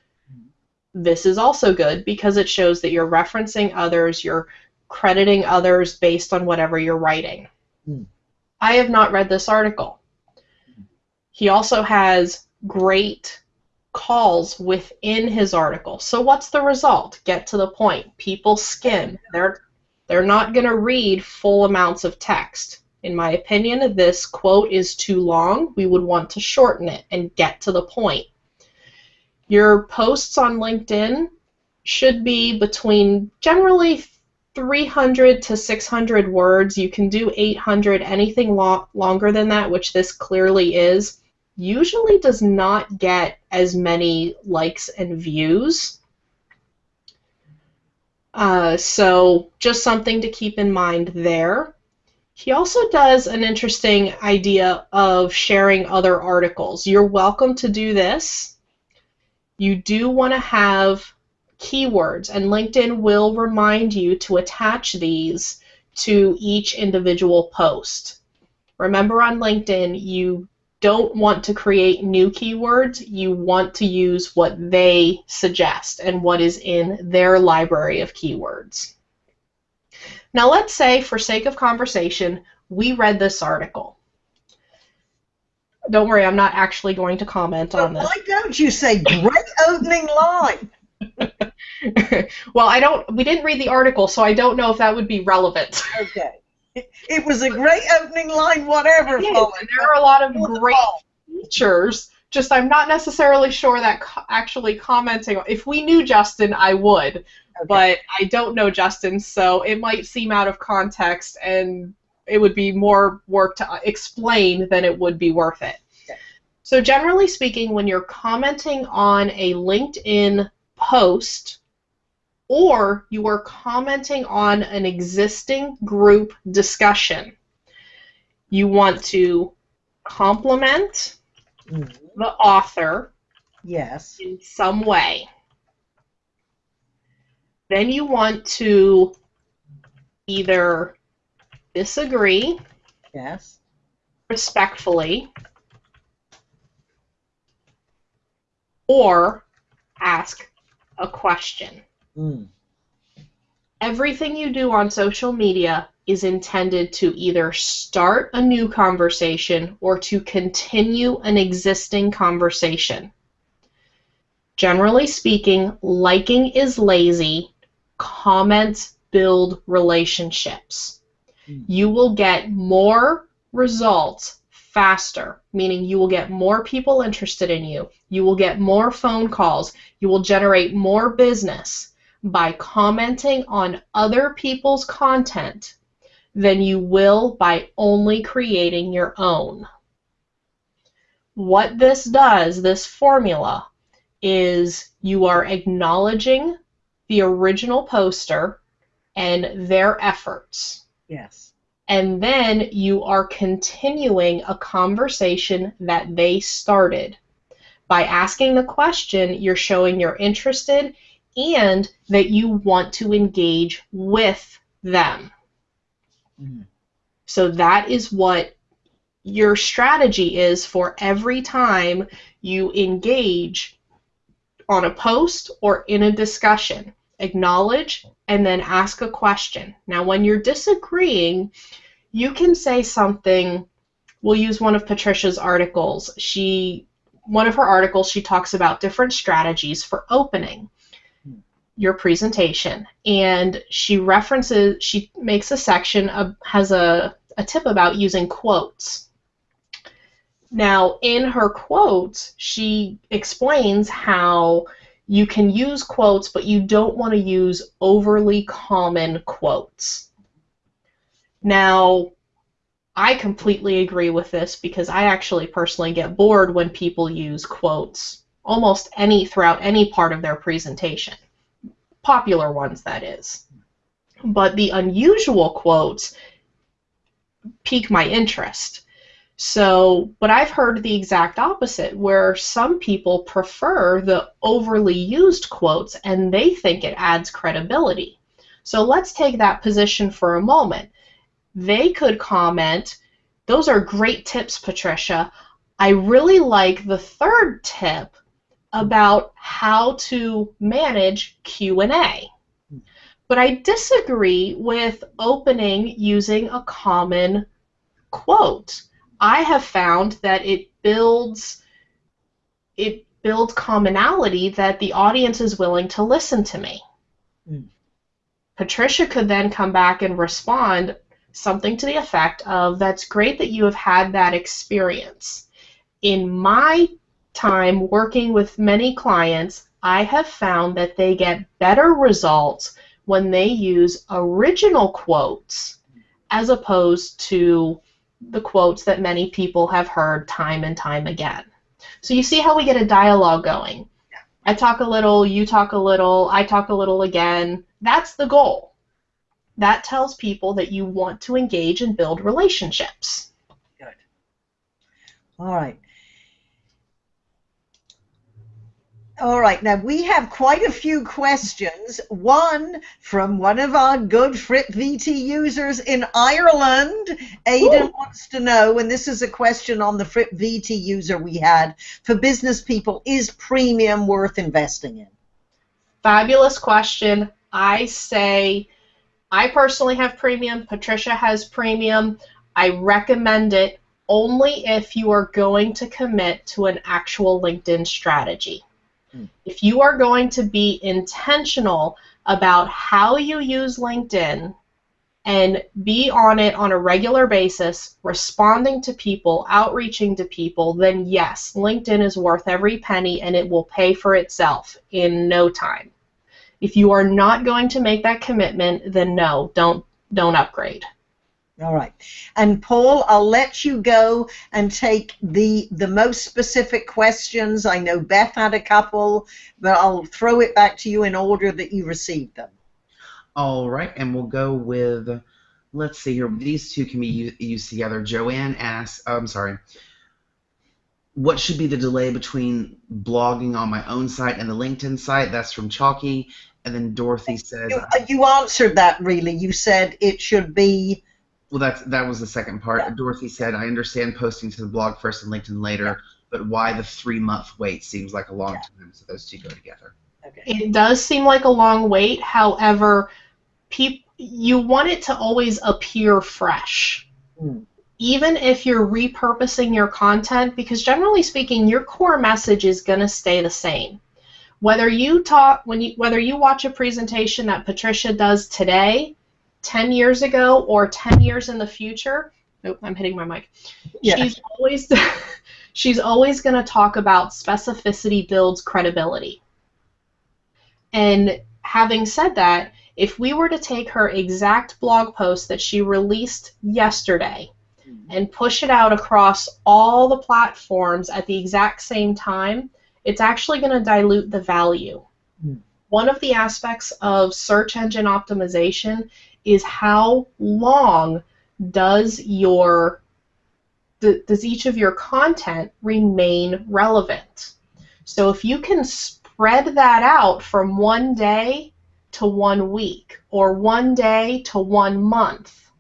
This is also good because it shows that you're referencing others, you're crediting others based on whatever you're writing. Hmm. I have not read this article. He also has great calls within his article. So what's the result? Get to the point. People skim. They're they're not going to read full amounts of text. In my opinion, this quote is too long. We would want to shorten it and get to the point. Your posts on LinkedIn should be between generally 300 to 600 words. You can do 800, anything lo- longer than that, which this clearly is, usually does not get as many likes and views. Uh, so just something to keep in mind there. He also does an interesting idea of sharing other articles. You're welcome to do this. You do want to have keywords, and LinkedIn will remind you to attach these to each individual post. Remember on LinkedIn, you don't want to create new keywords, you want to use what they suggest and what is in their library of keywords. Now let's say, for sake of conversation, we read this article. Don't worry, I'm not actually going to comment on this. why don't you say great opening line? [laughs] well, I don't. We didn't read the article, so I don't know if that would be relevant. Okay. It, it was a great opening line, whatever. There are a lot of great features. Just I'm not necessarily sure that co- actually commenting. If we knew Justin, I would, Okay. but I don't know Justin, so it might seem out of context, and it would be more work to uh, explain than it would be worth it. Okay. So generally speaking, when you're commenting on a LinkedIn post or you are commenting on an existing group discussion, you want to compliment Mhm. the author Yes. in some way. Then you want to either disagree Yes. respectfully or ask a question. Mm. Everything you do on social media is intended to either start a new conversation or to continue an existing conversation. Generally speaking, liking is lazy, comments build relationships. Mm. You will get more results faster, meaning you will get more people interested in you. You will get more phone calls. You will generate more business by commenting on other people's content than you will by only creating your own. What this does, this formula, is you are acknowledging the original poster and their efforts. Yes. And then you are continuing a conversation that they started. By asking the question, you're showing you're interested and that you want to engage with them. Mhm. So that is what your strategy is for every time you engage on a post or in a discussion. Acknowledge and then ask a question. Now, when you're disagreeing, you can say something. We'll use one of Patricia's articles. She, one of her articles, she talks about different strategies for opening. your presentation and she references she makes a section of, has a, a tip about using quotes now in her quotes she explains how you can use quotes but you don't want to use overly common quotes now i completely agree with this because i actually personally get bored when people use quotes almost any throughout any part of their presentation popular ones, that is. But the unusual quotes pique my interest. So, but I've heard the exact opposite, where some people prefer the overly used quotes and they think it adds credibility. So let's take that position for a moment. They could comment, those are great tips, Patricia. I really like the third tip about how to manage Q&A. But I disagree with opening using a common quote. I have found that it builds it builds commonality that the audience is willing to listen to me. Mm. Patricia could then come back and respond something to the effect of that's great that you have had that experience. In my time working with many clients, I have found that they get better results when they use original quotes as opposed to the quotes that many people have heard time and time again. So you see how we get a dialogue going. I talk a little, you talk a little, I talk a little again. That's the goal. That tells people that you want to engage and build relationships. Good. All right. All right, now we have quite a few questions. One from one of our good Fripp VT users in Ireland. Aidan Ooh. wants to know, and this is a question on the Fripp VT user we had for business people is premium worth investing in? Fabulous question. I say, I personally have premium, Patricia has premium. I recommend it only if you are going to commit to an actual LinkedIn strategy. Mm. If you are going to be intentional about how you use LinkedIn and be on it on a regular basis, responding to people, outreaching to people, then yes, LinkedIn is worth every penny and it will pay for itself in no time. If you are not going to make that commitment, then no, don't don't upgrade. All right. And Paul, I'll let you go and take the the most specific questions. I know Beth had a couple, but I'll throw it back to you in order that you received them. All right, and we'll go with let's see here. These two can be used together. Joanne asks, oh, I'm sorry. What should be the delay between blogging on my own site and the LinkedIn site? That's from Chalky. And then Dorothy says, you, you answered that really. You said it should be well, that's that was the second part. Yeah. Dorothy said, "I understand posting to the blog first and LinkedIn later, yeah. but why the three month wait seems like a long yeah. time." So those two go together. Okay. It does seem like a long wait. However, peop- you want it to always appear fresh. Mm. Even if you're repurposing your content, because generally speaking, your core message is going to stay the same. Whether you talk when you whether you watch a presentation that Patricia does today 10 years ago or 10 years in the future, oh, I'm hitting my mic. Yeah. She's always [laughs] she's always going to talk about specificity builds credibility. And having said that, if we were to take her exact blog post that she released yesterday mm-hmm. and push it out across all the platforms at the exact same time, it's actually going to dilute the value. Mm. One of the aspects of search engine optimization is how long does your does each of your content remain relevant? So if you can spread that out from one day to one week or one day to one month,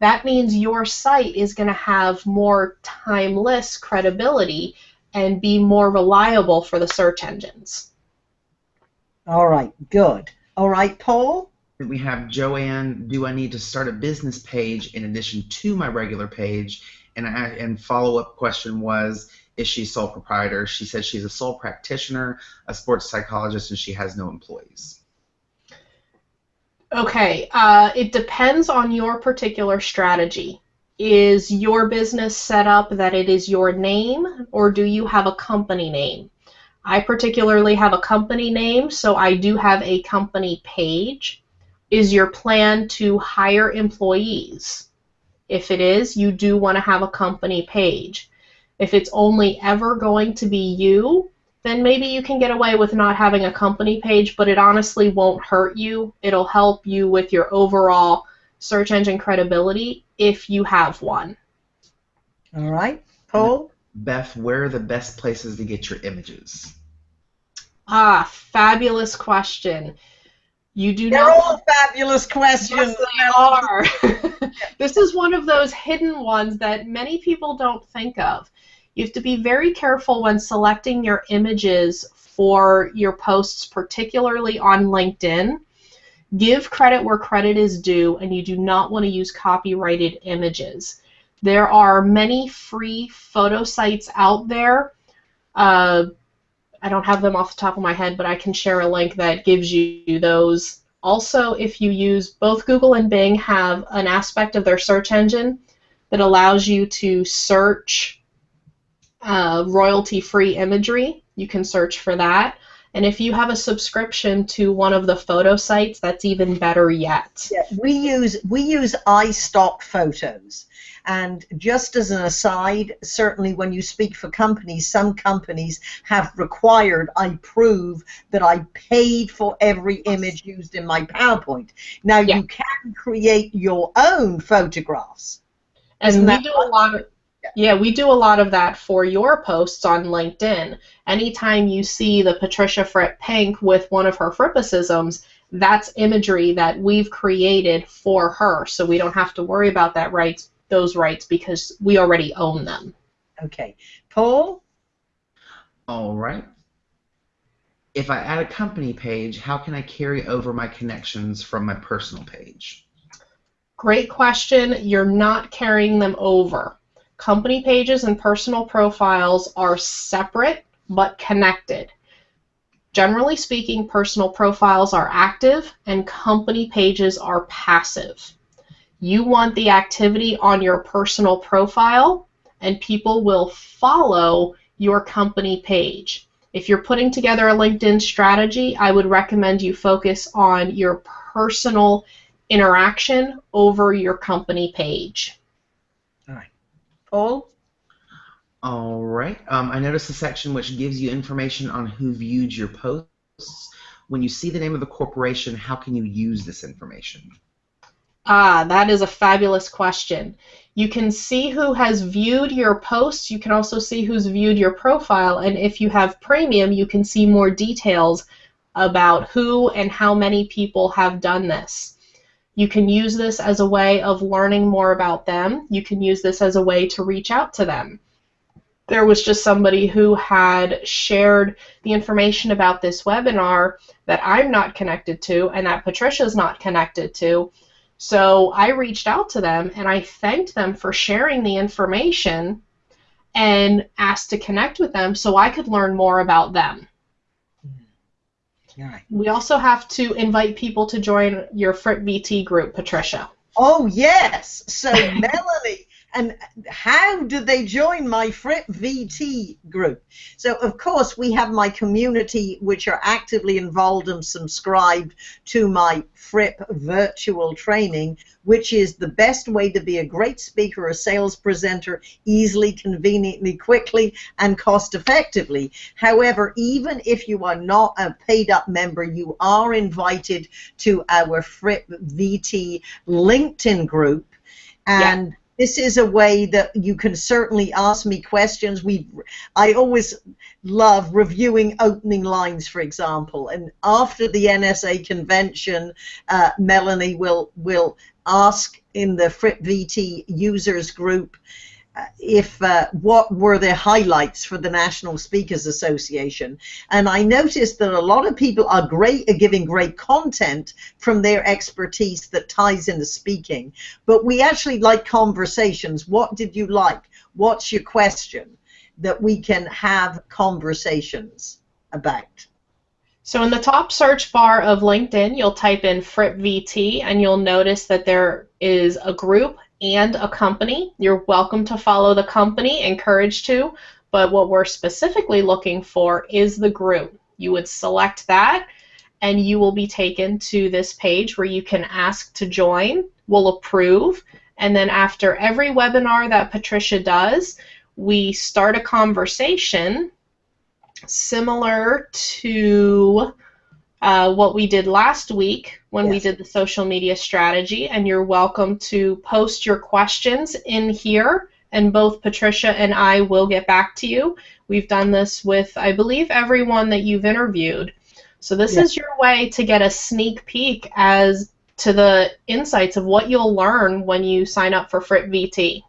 that means your site is going to have more timeless credibility and be more reliable for the search engines. All right, good. All right, Paul? We have Joanne. Do I need to start a business page in addition to my regular page? And I, and follow up question was, is she sole proprietor? She said she's a sole practitioner, a sports psychologist, and she has no employees. Okay, uh, it depends on your particular strategy. Is your business set up that it is your name, or do you have a company name? I particularly have a company name, so I do have a company page. Is your plan to hire employees? If it is, you do want to have a company page. If it's only ever going to be you, then maybe you can get away with not having a company page, but it honestly won't hurt you. It'll help you with your overall search engine credibility if you have one. All right, Paul. Beth, where are the best places to get your images? Ah, fabulous question. You do They're not. all fabulous questions. Yes, they are. [laughs] this is one of those hidden ones that many people don't think of. You have to be very careful when selecting your images for your posts, particularly on LinkedIn. Give credit where credit is due, and you do not want to use copyrighted images. There are many free photo sites out there. Uh, I don't have them off the top of my head, but I can share a link that gives you those. Also, if you use both Google and Bing have an aspect of their search engine that allows you to search uh, royalty-free imagery. You can search for that. And if you have a subscription to one of the photo sites, that's even better yet. Yeah, we use we use iStock photos. And just as an aside, certainly when you speak for companies, some companies have required I prove that I paid for every image used in my PowerPoint. Now Yeah. you can create your own photographs. And Isn't we do a lot of yeah, we do a lot of that for your posts on LinkedIn. Anytime you see the Patricia Fripp Pink with one of her Frippicisms, that's imagery that we've created for her, so we don't have to worry about that rights, those rights because we already own them. Okay. Paul? All right. If I add a company page, how can I carry over my connections from my personal page? Great question. You're not carrying them over. Company pages and personal profiles are separate but connected. Generally speaking, personal profiles are active and company pages are passive. You want the activity on your personal profile, and people will follow your company page. If you're putting together a LinkedIn strategy, I would recommend you focus on your personal interaction over your company page. All right. Paul? All right. Um, I noticed a section which gives you information on who viewed your posts. When you see the name of the corporation, how can you use this information? Ah, that is a fabulous question. You can see who has viewed your posts. You can also see who's viewed your profile. And if you have premium, you can see more details about who and how many people have done this. You can use this as a way of learning more about them. You can use this as a way to reach out to them. There was just somebody who had shared the information about this webinar that I'm not connected to and that Patricia's not connected to. So I reached out to them and I thanked them for sharing the information and asked to connect with them so I could learn more about them. We also have to invite people to join your Fripp VT group, Patricia. Oh, yes. So, [laughs] Melanie, and how do they join my Fripp VT group? So, of course, we have my community which are actively involved and subscribed to my Fripp virtual training, which is the best way to be a great speaker or sales presenter easily, conveniently, quickly, and cost effectively. However, even if you are not a paid up member, you are invited to our Fripp VT LinkedIn group. And this is a way that you can certainly ask me questions. We, I always love reviewing opening lines, for example. And after the NSA convention, uh, Melanie will will ask in the Fripp VT users group if uh, what were the highlights for the National Speakers Association. And I noticed that a lot of people are great at giving great content from their expertise that ties into speaking. But we actually like conversations. What did you like? What's your question? that we can have conversations about? So in the top search bar of LinkedIn, you'll type in Fripp VT and you'll notice that there is a group and a company. You're welcome to follow the company, encouraged to, but what we're specifically looking for is the group. You would select that and you will be taken to this page where you can ask to join, we'll approve, and then after every webinar that Patricia does, we start a conversation similar to uh, what we did last week when yes. we did the social media strategy, and you're welcome to post your questions in here, and both Patricia and I will get back to you. We've done this with, I believe, everyone that you've interviewed. So this yes. is your way to get a sneak peek as to the insights of what you'll learn when you sign up for Fripp VT.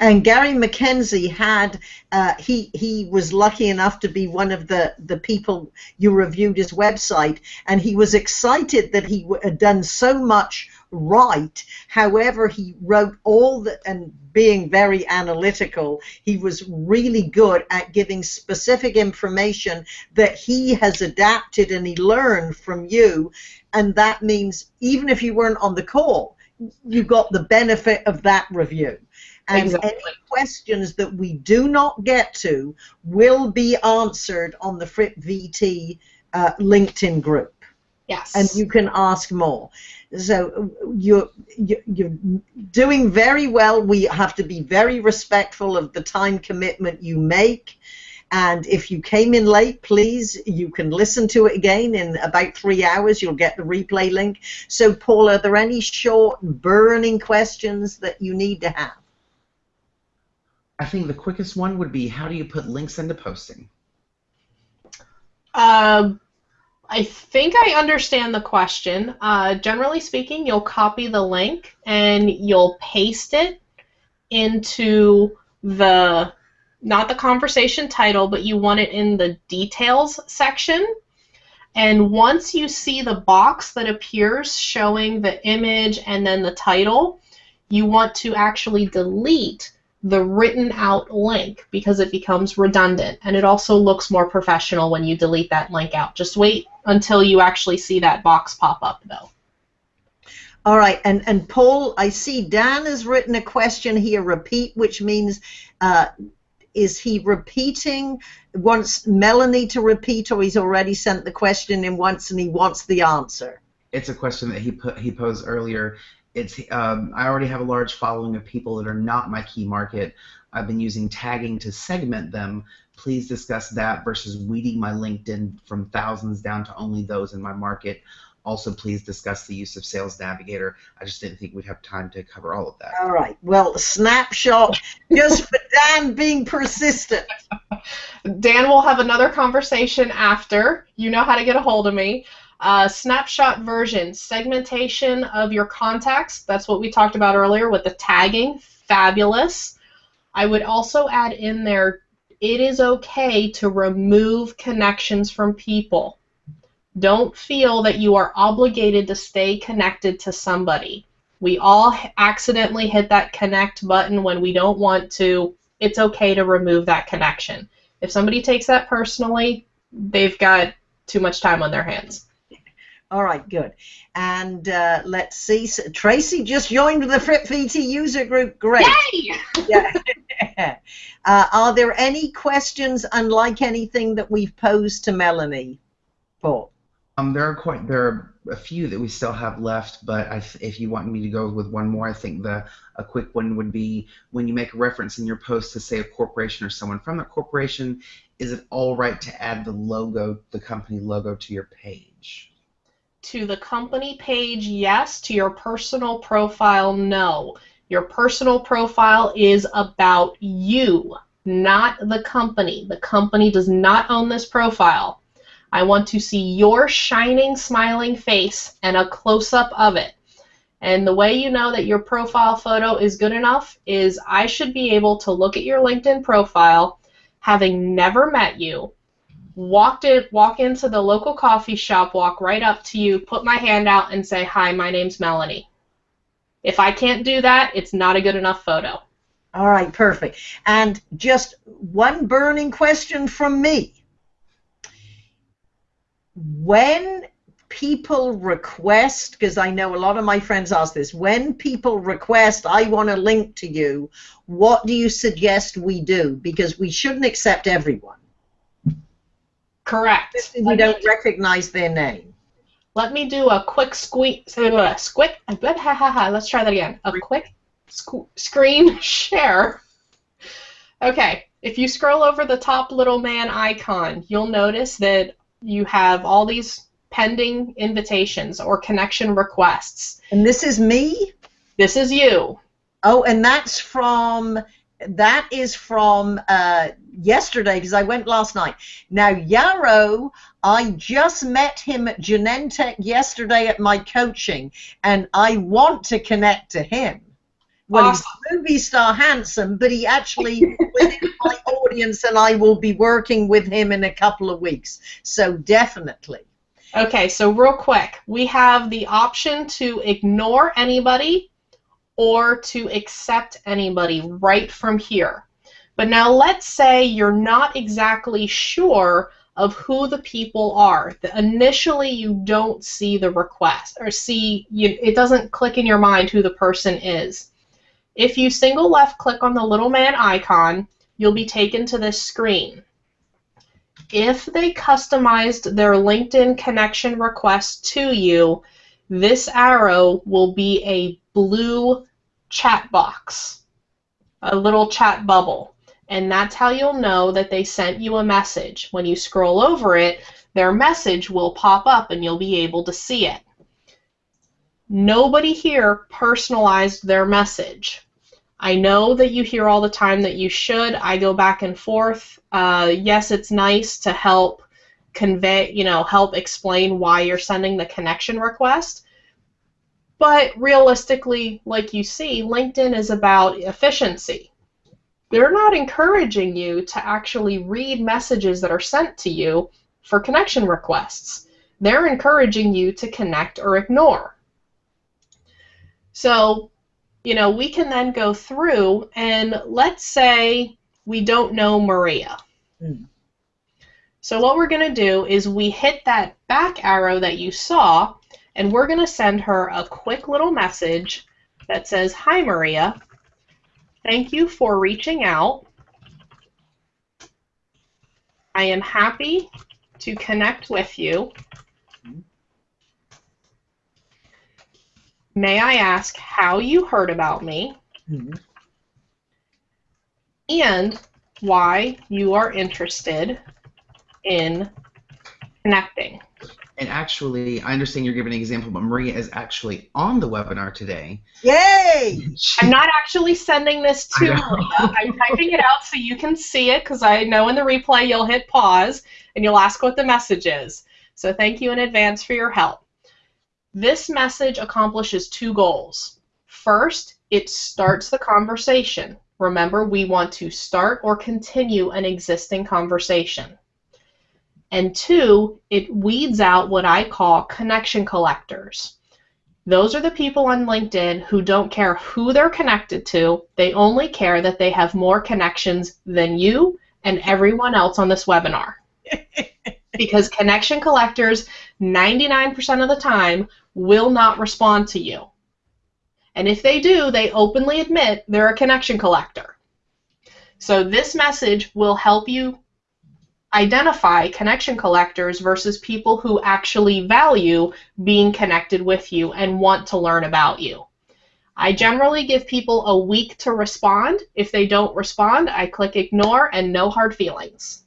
And Gary McKenzie had uh, he he was lucky enough to be one of the the people you reviewed his website, and he was excited that he had done so much right. However, he wrote all the and being very analytical, he was really good at giving specific information that he has adapted and he learned from you, and that means even if you weren't on the call, you got the benefit of that review. And exactly. any questions that we do not get to will be answered on the Fripp VT uh, LinkedIn group. Yes. And you can ask more. So you're, you're doing very well. We have to be very respectful of the time commitment you make. And if you came in late, please, you can listen to it again in about three hours. You'll get the replay link. So, Paul, are there any short, burning questions that you need to have? I think the quickest one would be how do you put links into posting? Um, I think I understand the question. Uh, generally speaking, you'll copy the link and you'll paste it into the not the conversation title, but you want it in the details section. And once you see the box that appears showing the image and then the title, you want to actually delete the written out link because it becomes redundant and it also looks more professional when you delete that link out. Just wait until you actually see that box pop up though. All right, and, and Paul, I see Dan has written a question here, repeat, which means uh, is he repeating, wants Melanie to repeat, or he's already sent the question in once and he wants the answer? It's a question that he put he posed earlier, it's um, I already have a large following of people that are not my key market. I've been using tagging to segment them. Please discuss that versus weeding my LinkedIn from thousands down to only those in my market. Also, please discuss the use of Sales Navigator. I just didn't think we'd have time to cover all of that. All right. Well, snapshot just for Dan being persistent. Dan will have another conversation after. You know how to get a hold of me. Uh, snapshot version, segmentation of your contacts. That's what we talked about earlier with the tagging. Fabulous. I would also add in there it is okay to remove connections from people. Don't feel that you are obligated to stay connected to somebody. We all accidentally hit that connect button when we don't want to. It's okay to remove that connection. If somebody takes that personally, they've got too much time on their hands. All right, good. And uh, let's see. So Tracy just joined the Fripp VT user group. Great. Yay! [laughs] yeah. [laughs] uh, are there any questions, unlike anything that we've posed to Melanie? Paul. Um, there are quite there are a few that we still have left, but if you want me to go with one more, I think the a quick one would be when you make a reference in your post to say a corporation or someone from that corporation, is it all right to add the logo, the company logo, to your page? To the company page, yes. To your personal profile, no. Your personal profile is about you, not the company. The company does not own this profile. I want to see your shining, smiling face and a close up of it. And the way you know that your profile photo is good enough is I should be able to look at your LinkedIn profile, having never met you, walked in, walk into the local coffee shop, walk right up to you, put my hand out, and say, "Hi, my name's Melanie." If I can't do that, it's not a good enough photo. All right, perfect. And just one burning question from me. When people request, because I know a lot of my friends ask this, when people request, I want a link to you, what do you suggest we do? Because we shouldn't accept everyone. Correct. We don't recognize their name. Let me do a quick squeak, uh, squick, let's try that again. A quick sc- screen [laughs] share. Okay, if you scroll over the top little man icon, you'll notice that you have all these pending invitations or connection requests. And this is me? This is you. Oh, and that's from that is from uh, yesterday because I went last night. Now Yarrow, I just met him at Genentech yesterday at my coaching, and I want to connect to him. Well, awesome. he's movie star handsome, but he actually within [laughs] my audience, and I will be working with him in a couple of weeks. So definitely. Okay, so real quick, we have the option to ignore anybody or to accept anybody right from here. But now let's say you're not exactly sure of who the people are. The, initially, you don't see the request or see you, it doesn't click in your mind who the person is. If you single left click on the little man icon, you'll be taken to this screen. If they customized their LinkedIn connection request to you, this arrow will be a blue chat box, a little chat bubble. And that's how you'll know that they sent you a message. When you scroll over it, their message will pop up and you'll be able to see it. Nobody here personalized their message. I know that you hear all the time that you should. I go back and forth. Uh, yes, it's nice to help convey, you know, help explain why you're sending the connection request. But realistically, like you see, LinkedIn is about efficiency. They're not encouraging you to actually read messages that are sent to you for connection requests. They're encouraging you to connect or ignore. So you know, we can then go through and let's say we don't know Maria. Mm. So what we're going to do is we hit that back arrow that you saw and we're going to send her a quick little message that says, Hi Maria, thank you for reaching out. I am happy to connect with you May I ask how you heard about me? Mm-hmm. And why you are interested in connecting. And actually, I understand you're giving an example, but Maria is actually on the webinar today. Yay! I'm not actually sending this to Maria. I'm typing it out so you can see it because I know in the replay you'll hit pause and you'll ask what the message is. So thank you in advance for your help. This message accomplishes two goals. First, it starts the conversation. Remember, we want to start or continue an existing conversation. And two, it weeds out what I call connection collectors. Those are the people on LinkedIn who don't care who they're connected to, they only care that they have more connections than you and everyone else on this webinar. [laughs] because connection collectors, 99% of the time, will not respond to you. And if they do, they openly admit they're a connection collector. So this message will help you identify connection collectors versus people who actually value being connected with you and want to learn about you. I generally give people a week to respond. If they don't respond, I click ignore and no hard feelings.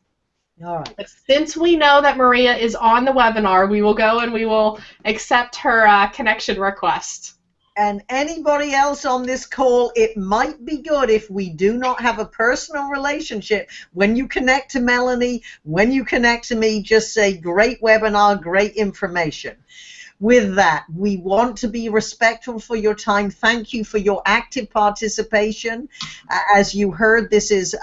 All right. But since we know that Maria is on the webinar, we will go and we will accept her uh, connection request. And anybody else on this call, it might be good if we do not have a personal relationship. When you connect to Melanie, when you connect to me, just say, great webinar, great information. with that, we want to be respectful for your time. Thank you for your active participation. As you heard, this is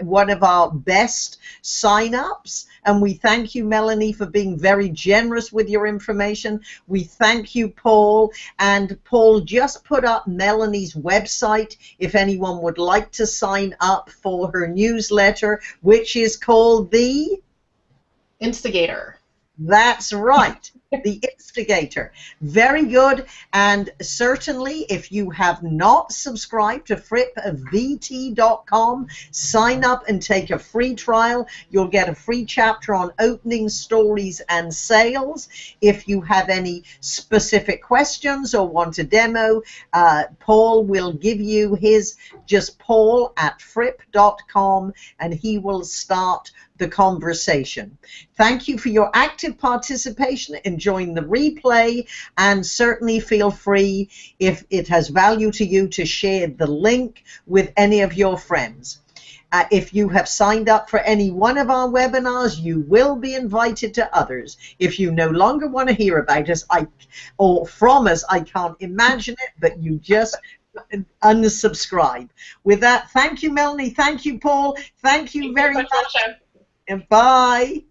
one of our best sign-ups, and we thank you, Melanie, for being very generous with your information. We thank you, Paul, and Paul just put up Melanie's website if anyone would like to sign up for her newsletter, which is called the Instigator. That's right the instigator. Very good. And certainly, if you have not subscribed to frippvt.com, sign up and take a free trial. You'll get a free chapter on opening stories and sales. If you have any specific questions or want a demo, uh, Paul will give you his just paul at fripp.com and he will start the conversation. Thank you for your active participation in join the replay and certainly feel free if it has value to you to share the link with any of your friends. Uh, if you have signed up for any one of our webinars, you will be invited to others. If you no longer want to hear about us I, or from us, I can't imagine it, but you just unsubscribe. With that, thank you, Melanie. Thank you, Paul. Thank you thank very you much. And bye.